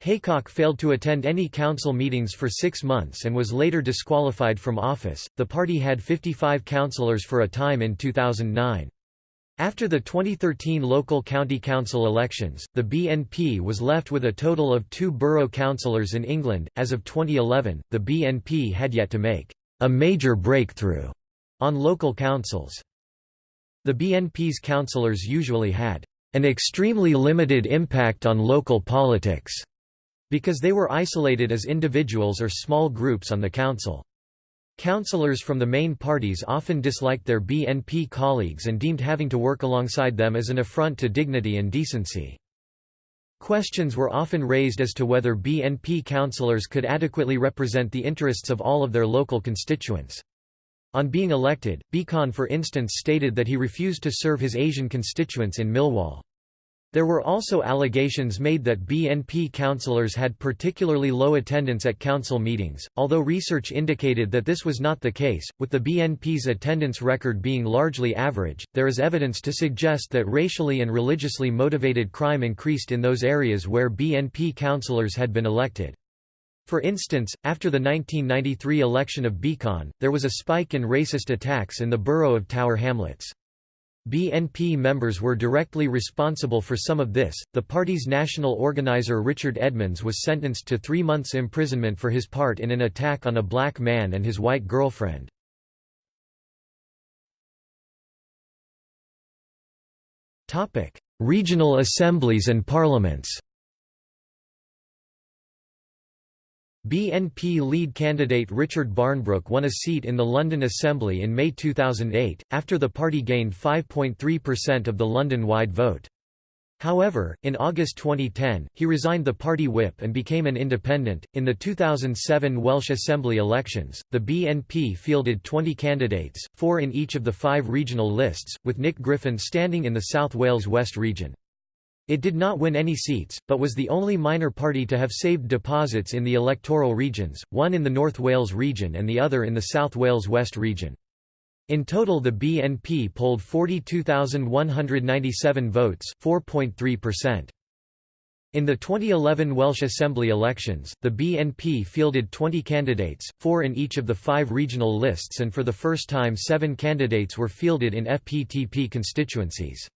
Haycock failed to attend any council meetings for six months and was later disqualified from office. The party had 55 councillors for a time in 2009. After the 2013 local county council elections, the BNP was left with a total of two borough councillors in England. As of 2011, the BNP had yet to make a major breakthrough on local councils. The BNP's councillors usually had an extremely limited impact on local politics because they were isolated as individuals or small groups on the council. Councillors from the main parties often disliked their BNP colleagues and deemed having to work alongside them as an affront to dignity and decency. Questions were often raised as to whether BNP councillors could adequately represent the interests of all of their local constituents. On being elected, Beackon for instance stated that he refused to serve his Asian constituents in Millwall. There were also allegations made that BNP councillors had particularly low attendance at council meetings, although research indicated that this was not the case. With the BNP's attendance record being largely average, there is evidence to suggest that racially and religiously motivated crime increased in those areas where BNP councillors had been elected. For instance, after the 1993 election of Beackon, there was a spike in racist attacks in the borough of Tower Hamlets. BNP members were directly responsible for some of this. The party's national organizer Richard Edmonds was sentenced to three months' imprisonment for his part in an attack on a black man and his white girlfriend. Regional assemblies and parliaments BNP lead candidate Richard Barnbrook won a seat in the London Assembly in May 2008, after the party gained 5.3% of the London-wide vote. However, in August 2010, he resigned the party whip and became an independent. In the 2007 Welsh Assembly elections, the BNP fielded 20 candidates, four in each of the five regional lists, with Nick Griffin standing in the South Wales West region. It did not win any seats, but was the only minor party to have saved deposits in the electoral regions, one in the North Wales region and the other in the South Wales West region. In total the BNP polled 42,197 votes 4.3%. In the 2011 Welsh Assembly elections, the BNP fielded 20 candidates, four in each of the five regional lists and for the first time seven candidates were fielded in FPTP constituencies.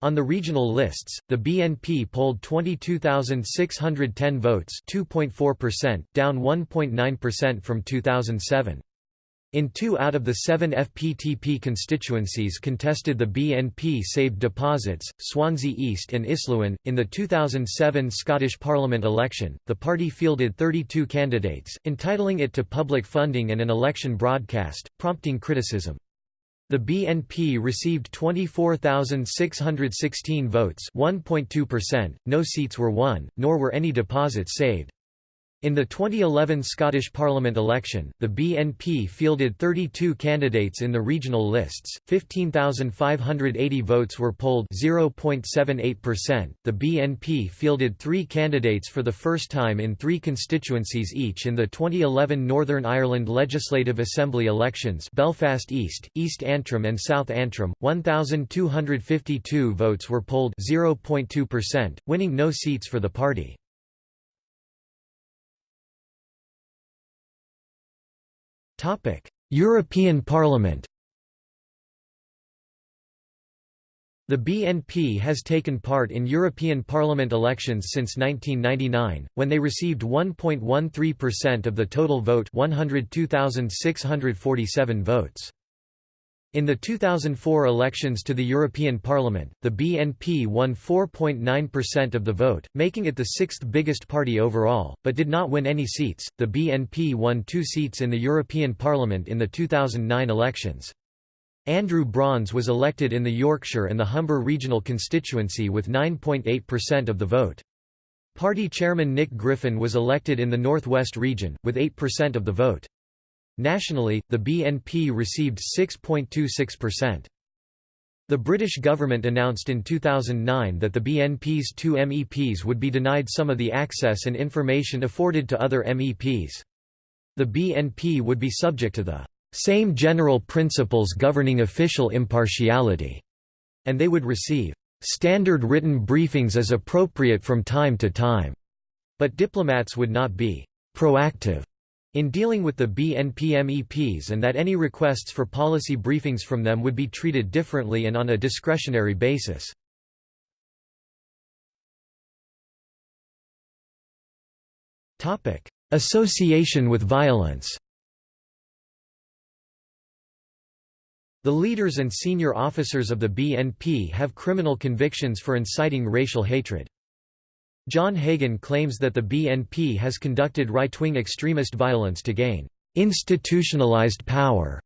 On the regional lists, the BNP polled 22,610 votes 2.4%, down 1.9% from 2007. In two out of the seven FPTP constituencies contested the BNP saved deposits, Swansea East and Islwyn. In the 2007 Scottish Parliament election, the party fielded 32 candidates, entitling it to public funding and an election broadcast, prompting criticism. The BNP received 24,616 votes 1.2%, no seats were won, nor were any deposits saved. In the 2011 Scottish Parliament election, the BNP fielded 32 candidates in the regional lists, 15,580 votes were polled 0.78%. The BNP fielded three candidates for the first time in three constituencies each in the 2011 Northern Ireland Legislative Assembly elections Belfast East, East Antrim and South Antrim, 1,252 votes were polled 0.2%, winning no seats for the party. European Parliament The BNP has taken part in European Parliament elections since 1999, when they received 1.13% of the total vote 102,647 votes. In the 2004 elections to the European Parliament, the BNP won 4.9% of the vote, making it the sixth biggest party overall, but did not win any seats. The BNP won two seats in the European Parliament in the 2009 elections. Andrew Brons was elected in the Yorkshire and the Humber regional constituency with 9.8% of the vote. Party chairman Nick Griffin was elected in the Northwest region, with 8% of the vote. Nationally, the BNP received 6.26%. The British government announced in 2009 that the BNP's two MEPs would be denied some of the access and information afforded to other MEPs. The BNP would be subject to the same general principles governing official impartiality, and they would receive standard written briefings as appropriate from time to time, but diplomats would not be proactive in dealing with the BNP MEPs and that any requests for policy briefings from them would be treated differently and on a discretionary basis. Association with violence The leaders and senior officers of the BNP have criminal convictions for inciting racial hatred. John Hagan claims that the BNP has conducted right-wing extremist violence to gain institutionalized power.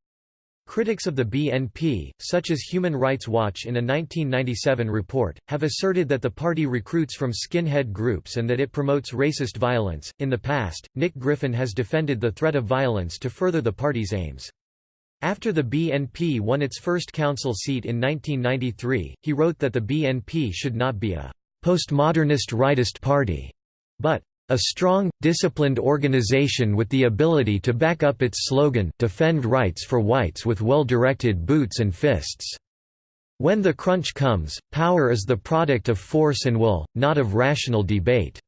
Critics of the BNP, such as Human Rights Watch in a 1997 report, have asserted that the party recruits from skinhead groups and that it promotes racist violence. In the past, Nick Griffin has defended the threat of violence to further the party's aims. After the BNP won its first council seat in 1993, he wrote that the BNP should not be a postmodernist rightist party, but a strong, disciplined organization with the ability to back up its slogan, defend rights for whites with well-directed boots and fists. When the crunch comes, power is the product of force and will, not of rational debate."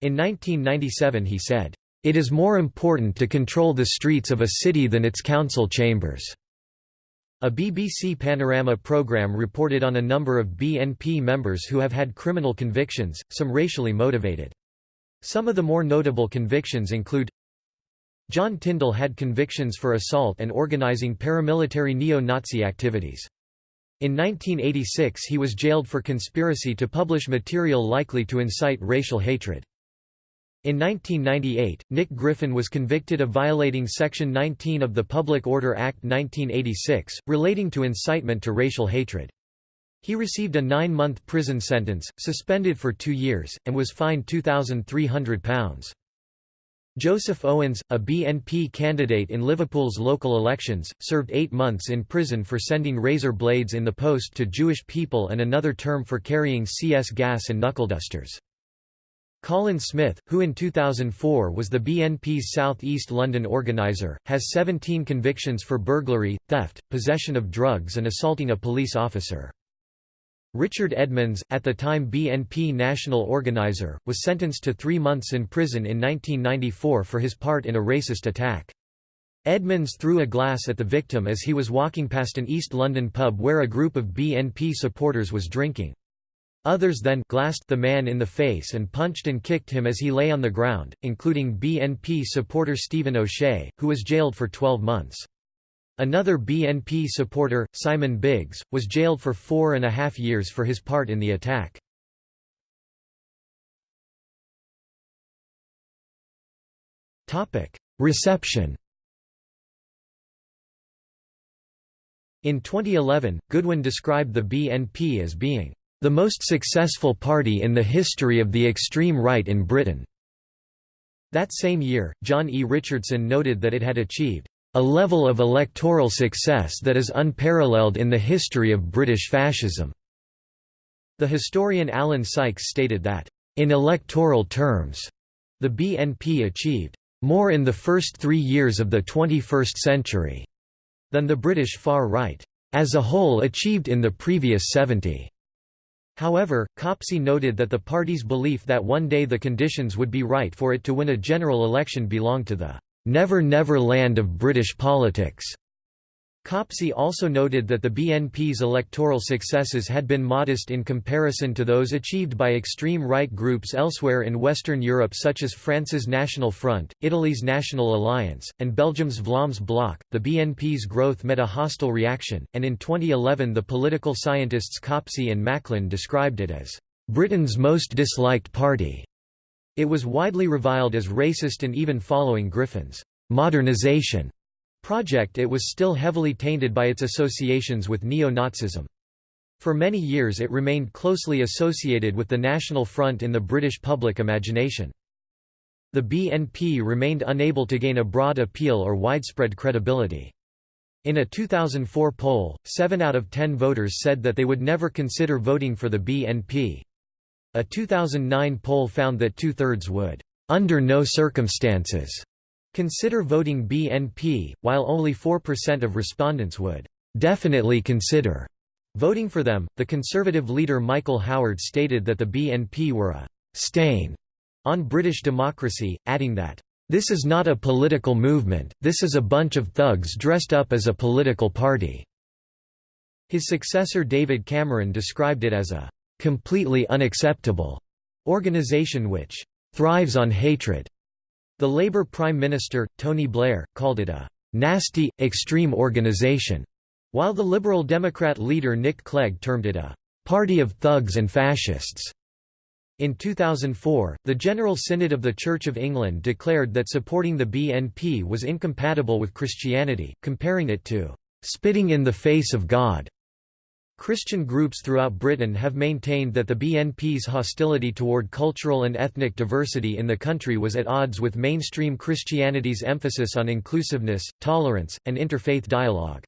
In 1997 he said, it is more important to control the streets of a city than its council chambers. A BBC Panorama programme reported on a number of BNP members who have had criminal convictions, some racially motivated. Some of the more notable convictions include John Tyndall had convictions for assault and organising paramilitary neo-Nazi activities. In 1986 he was jailed for conspiracy to publish material likely to incite racial hatred. In 1998, Nick Griffin was convicted of violating Section 19 of the Public Order Act 1986, relating to incitement to racial hatred. He received a nine-month prison sentence, suspended for two years, and was fined £2,300. Joseph Owens, a BNP candidate in Liverpool's local elections, served eight months in prison for sending razor blades in the post to Jewish people and another term for carrying CS gas and knuckledusters. Colin Smith, who in 2004 was the BNP's South East London organiser, has 17 convictions for burglary, theft, possession of drugs and assaulting a police officer. Richard Edmonds, at the time BNP national organiser, was sentenced to three months in prison in 1994 for his part in a racist attack. Edmonds threw a glass at the victim as he was walking past an East London pub where a group of BNP supporters was drinking. Others then glassed the man in the face and punched and kicked him as he lay on the ground, including BNP supporter Stephen O'Shea, who was jailed for 12 months. Another BNP supporter, Simon Biggs, was jailed for four and a half years for his part in the attack. Reception In 2011, Goodwin described the BNP as being the most successful party in the history of the extreme right in Britain. That same year, John E. Richardson noted that it had achieved a level of electoral success that is unparalleled in the history of British fascism. The historian Alan Sykes stated that, in electoral terms, the BNP achieved more in the first three years of the 21st century than the British far right as a whole achieved in the previous 70. However, Copsey noted that the party's belief that one day the conditions would be right for it to win a general election belonged to the never-never land of British politics. Copsey also noted that the BNP's electoral successes had been modest in comparison to those achieved by extreme right groups elsewhere in Western Europe such as France's National Front, Italy's National Alliance, and Belgium's Vlaams Blok. The BNP's growth met a hostile reaction, and in 2011 the political scientists Copsey and Macklin described it as Britain's most disliked party. It was widely reviled as racist and even following Griffin's modernization project it was still heavily tainted by its associations with neo-Nazism. For many years it remained closely associated with the National Front in the British public imagination. The BNP remained unable to gain a broad appeal or widespread credibility. In a 2004 poll, 7 out of 10 voters said that they would never consider voting for the BNP. A 2009 poll found that two-thirds would, "...under no circumstances," consider voting BNP, while only 4% of respondents would, "...definitely consider." Voting for them, the Conservative leader Michael Howard stated that the BNP were a «stain» on British democracy, adding that, "...this is not a political movement, this is a bunch of thugs dressed up as a political party." His successor David Cameron described it as a "...completely unacceptable," organisation which "...thrives on hatred." The Labour Prime Minister, Tony Blair, called it a "...nasty, extreme organisation." While the Liberal Democrat leader Nick Clegg termed it a «party of thugs and fascists». In 2004, the General Synod of the Church of England declared that supporting the BNP was incompatible with Christianity, comparing it to «spitting in the face of God». Christian groups throughout Britain have maintained that the BNP's hostility toward cultural and ethnic diversity in the country was at odds with mainstream Christianity's emphasis on inclusiveness, tolerance, and interfaith dialogue.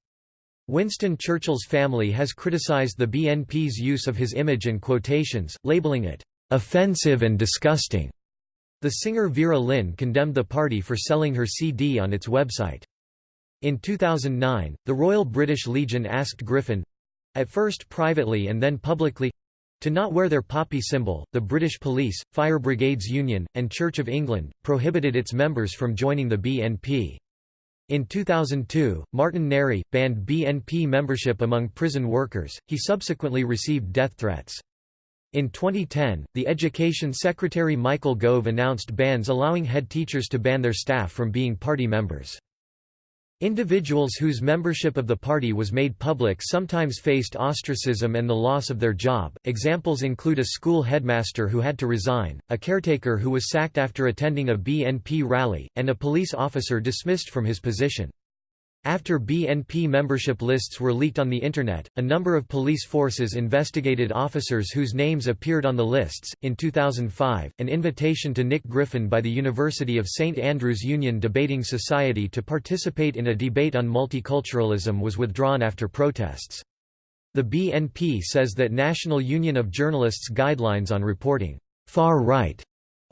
Winston Churchill's family has criticized the BNP's use of his image and quotations, labeling it, "...offensive and disgusting." The singer Vera Lynn condemned the party for selling her CD on its website. In 2009, the Royal British Legion asked Griffin—at first privately and then publicly—to not wear their poppy symbol. The British Police, Fire Brigades Union, and Church of England prohibited its members from joining the BNP. In 2002, Martin Narey, banned BNP membership among prison workers, he subsequently received death threats. In 2010, the Education Secretary Michael Gove announced bans allowing head teachers to ban their staff from being party members. Individuals whose membership of the party was made public sometimes faced ostracism and the loss of their job. Examples include a school headmaster who had to resign, a caretaker who was sacked after attending a BNP rally, and a police officer dismissed from his position. After BNP membership lists were leaked on the Internet, a number of police forces investigated officers whose names appeared on the lists. In 2005, an invitation to Nick Griffin by the University of St Andrews Union Debating Society to participate in a debate on multiculturalism was withdrawn after protests. The BNP says that National Union of Journalists guidelines on reporting far-right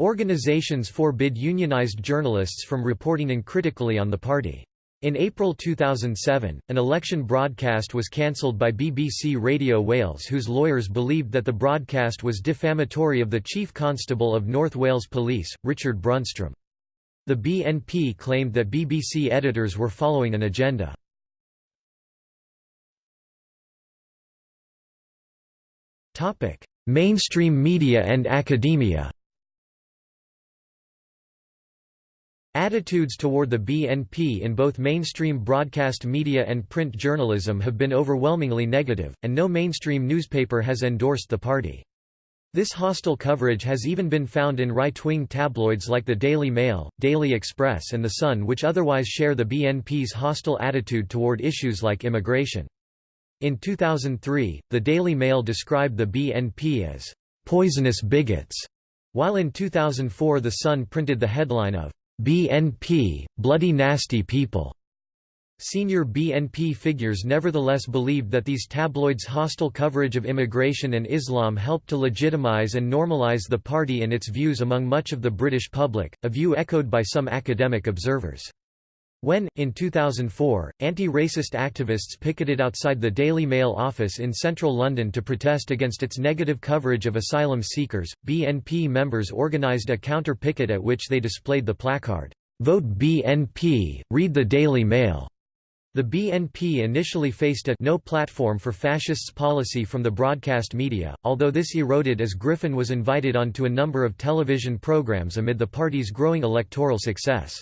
organizations forbid unionized journalists from reporting uncritically on the party. In April 2007, an election broadcast was cancelled by BBC Radio Wales whose lawyers believed that the broadcast was defamatory of the Chief Constable of North Wales Police, Richard Brunstrom. The BNP claimed that BBC editors were following an agenda. Mainstream media and academia Attitudes toward the BNP in both mainstream broadcast media and print journalism have been overwhelmingly negative, and no mainstream newspaper has endorsed the party. This hostile coverage has even been found in right-wing tabloids like the Daily Mail, Daily Express and The Sun which otherwise share the BNP's hostile attitude toward issues like immigration. In 2003, the Daily Mail described the BNP as «poisonous bigots», while in 2004 The Sun printed the headline of BNP, bloody nasty people. Senior BNP figures nevertheless believed that these tabloids' hostile coverage of immigration and Islam helped to legitimize and normalize the party and its views among much of the British public, a view echoed by some academic observers. When, in 2004, anti-racist activists picketed outside the Daily Mail office in central London to protest against its negative coverage of asylum seekers, BNP members organised a counter-picket at which they displayed the placard, "'Vote BNP, read the Daily Mail'". The BNP initially faced a no platform for fascists policy from the broadcast media, although this eroded as Griffin was invited onto a number of television programmes amid the party's growing electoral success.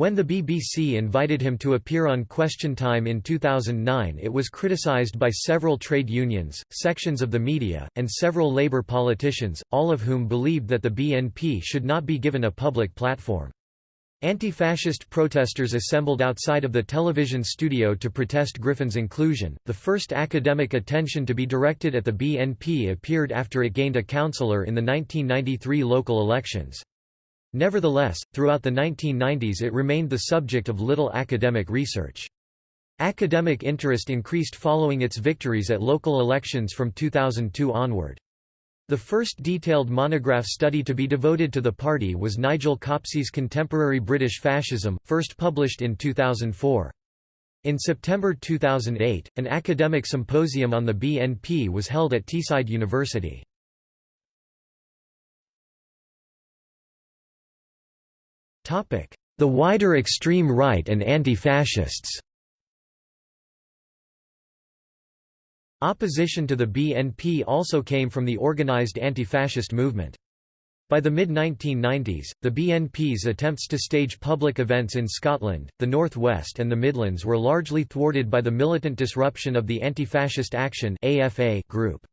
When the BBC invited him to appear on Question Time in 2009 it was criticised by several trade unions, sections of the media, and several Labour politicians, all of whom believed that the BNP should not be given a public platform. Anti-fascist protesters assembled outside of the television studio to protest Griffin's inclusion. The first academic attention to be directed at the BNP appeared after it gained a councillor in the 1993 local elections. Nevertheless, throughout the 1990s it remained the subject of little academic research. Academic interest increased following its victories at local elections from 2002 onward. The first detailed monograph study to be devoted to the party was Nigel Copsey's Contemporary British Fascism, first published in 2004. In September 2008, an academic symposium on the BNP was held at Teesside University. The wider extreme right and anti-fascists Opposition to the BNP also came from the organised anti-fascist movement. By the mid-1990s, the BNP's attempts to stage public events in Scotland, the North West and the Midlands were largely thwarted by the militant disruption of the Anti-Fascist Action group.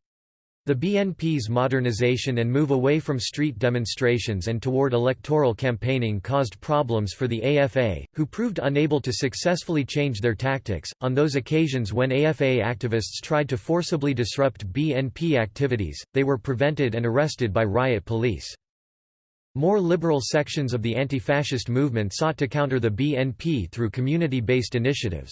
The BNP's modernization and move away from street demonstrations and toward electoral campaigning caused problems for the AFA, who proved unable to successfully change their tactics. On those occasions when AFA activists tried to forcibly disrupt BNP activities, they were prevented and arrested by riot police. More liberal sections of the anti-fascist movement sought to counter the BNP through community-based initiatives.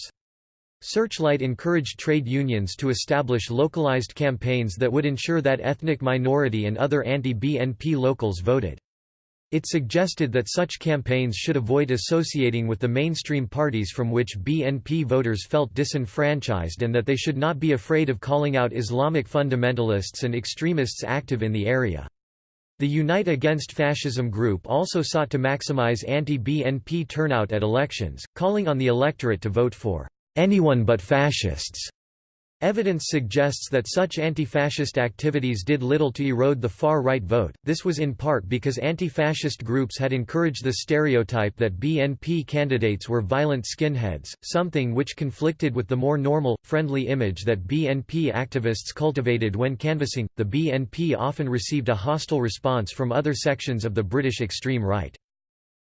Searchlight encouraged trade unions to establish localized campaigns that would ensure that ethnic minority and other anti-BNP locals voted. It suggested that such campaigns should avoid associating with the mainstream parties from which BNP voters felt disenfranchised and that they should not be afraid of calling out Islamic fundamentalists and extremists active in the area. The Unite Against Fascism group also sought to maximize anti-BNP turnout at elections, calling on the electorate to vote for anyone but fascists. Evidence suggests that such anti-fascist activities did little to erode the far-right vote, this was in part because anti-fascist groups had encouraged the stereotype that BNP candidates were violent skinheads, something which conflicted with the more normal, friendly image that BNP activists cultivated when canvassing. The BNP often received a hostile response from other sections of the British extreme right.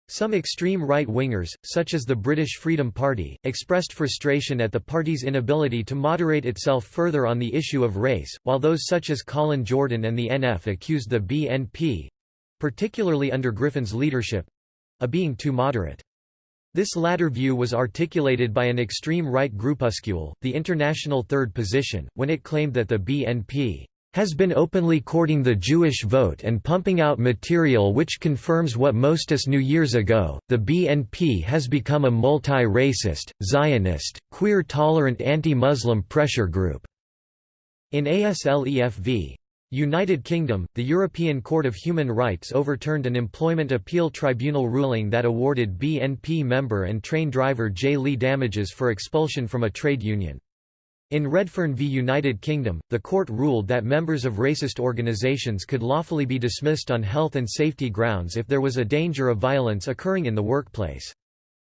Some extreme right-wingers, such as the British Freedom Party, expressed frustration at the party's inability to moderate itself further on the issue of race, while those such as Colin Jordan and the NF accused the BNP—particularly under Griffin's leadership—of being too moderate. This latter view was articulated by an extreme right groupuscule, the International Third Position, when it claimed that the BNP has been openly courting the Jewish vote and pumping out material which confirms what most us knew years ago. The BNP has become a multi racist, Zionist, queer tolerant anti Muslim pressure group. In ASLEF v. United Kingdom, the European Court of Human Rights overturned an employment appeal tribunal ruling that awarded BNP member and train driver J. Lee damages for expulsion from a trade union. In Redfearn v United Kingdom, the court ruled that members of racist organisations could lawfully be dismissed on health and safety grounds if there was a danger of violence occurring in the workplace.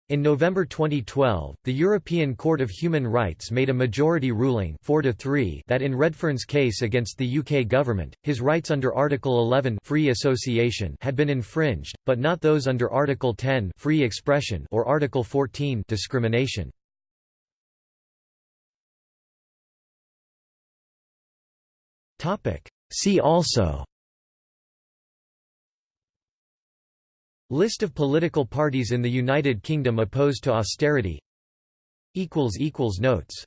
In November 2012, the European Court of Human Rights made a majority ruling 4 to 3 that in Redfearn's case against the UK government, his rights under Article 11 free association had been infringed, but not those under Article 10 free expression or Article 14 discrimination. See also. List of political parties in the United Kingdom opposed to austerity. Notes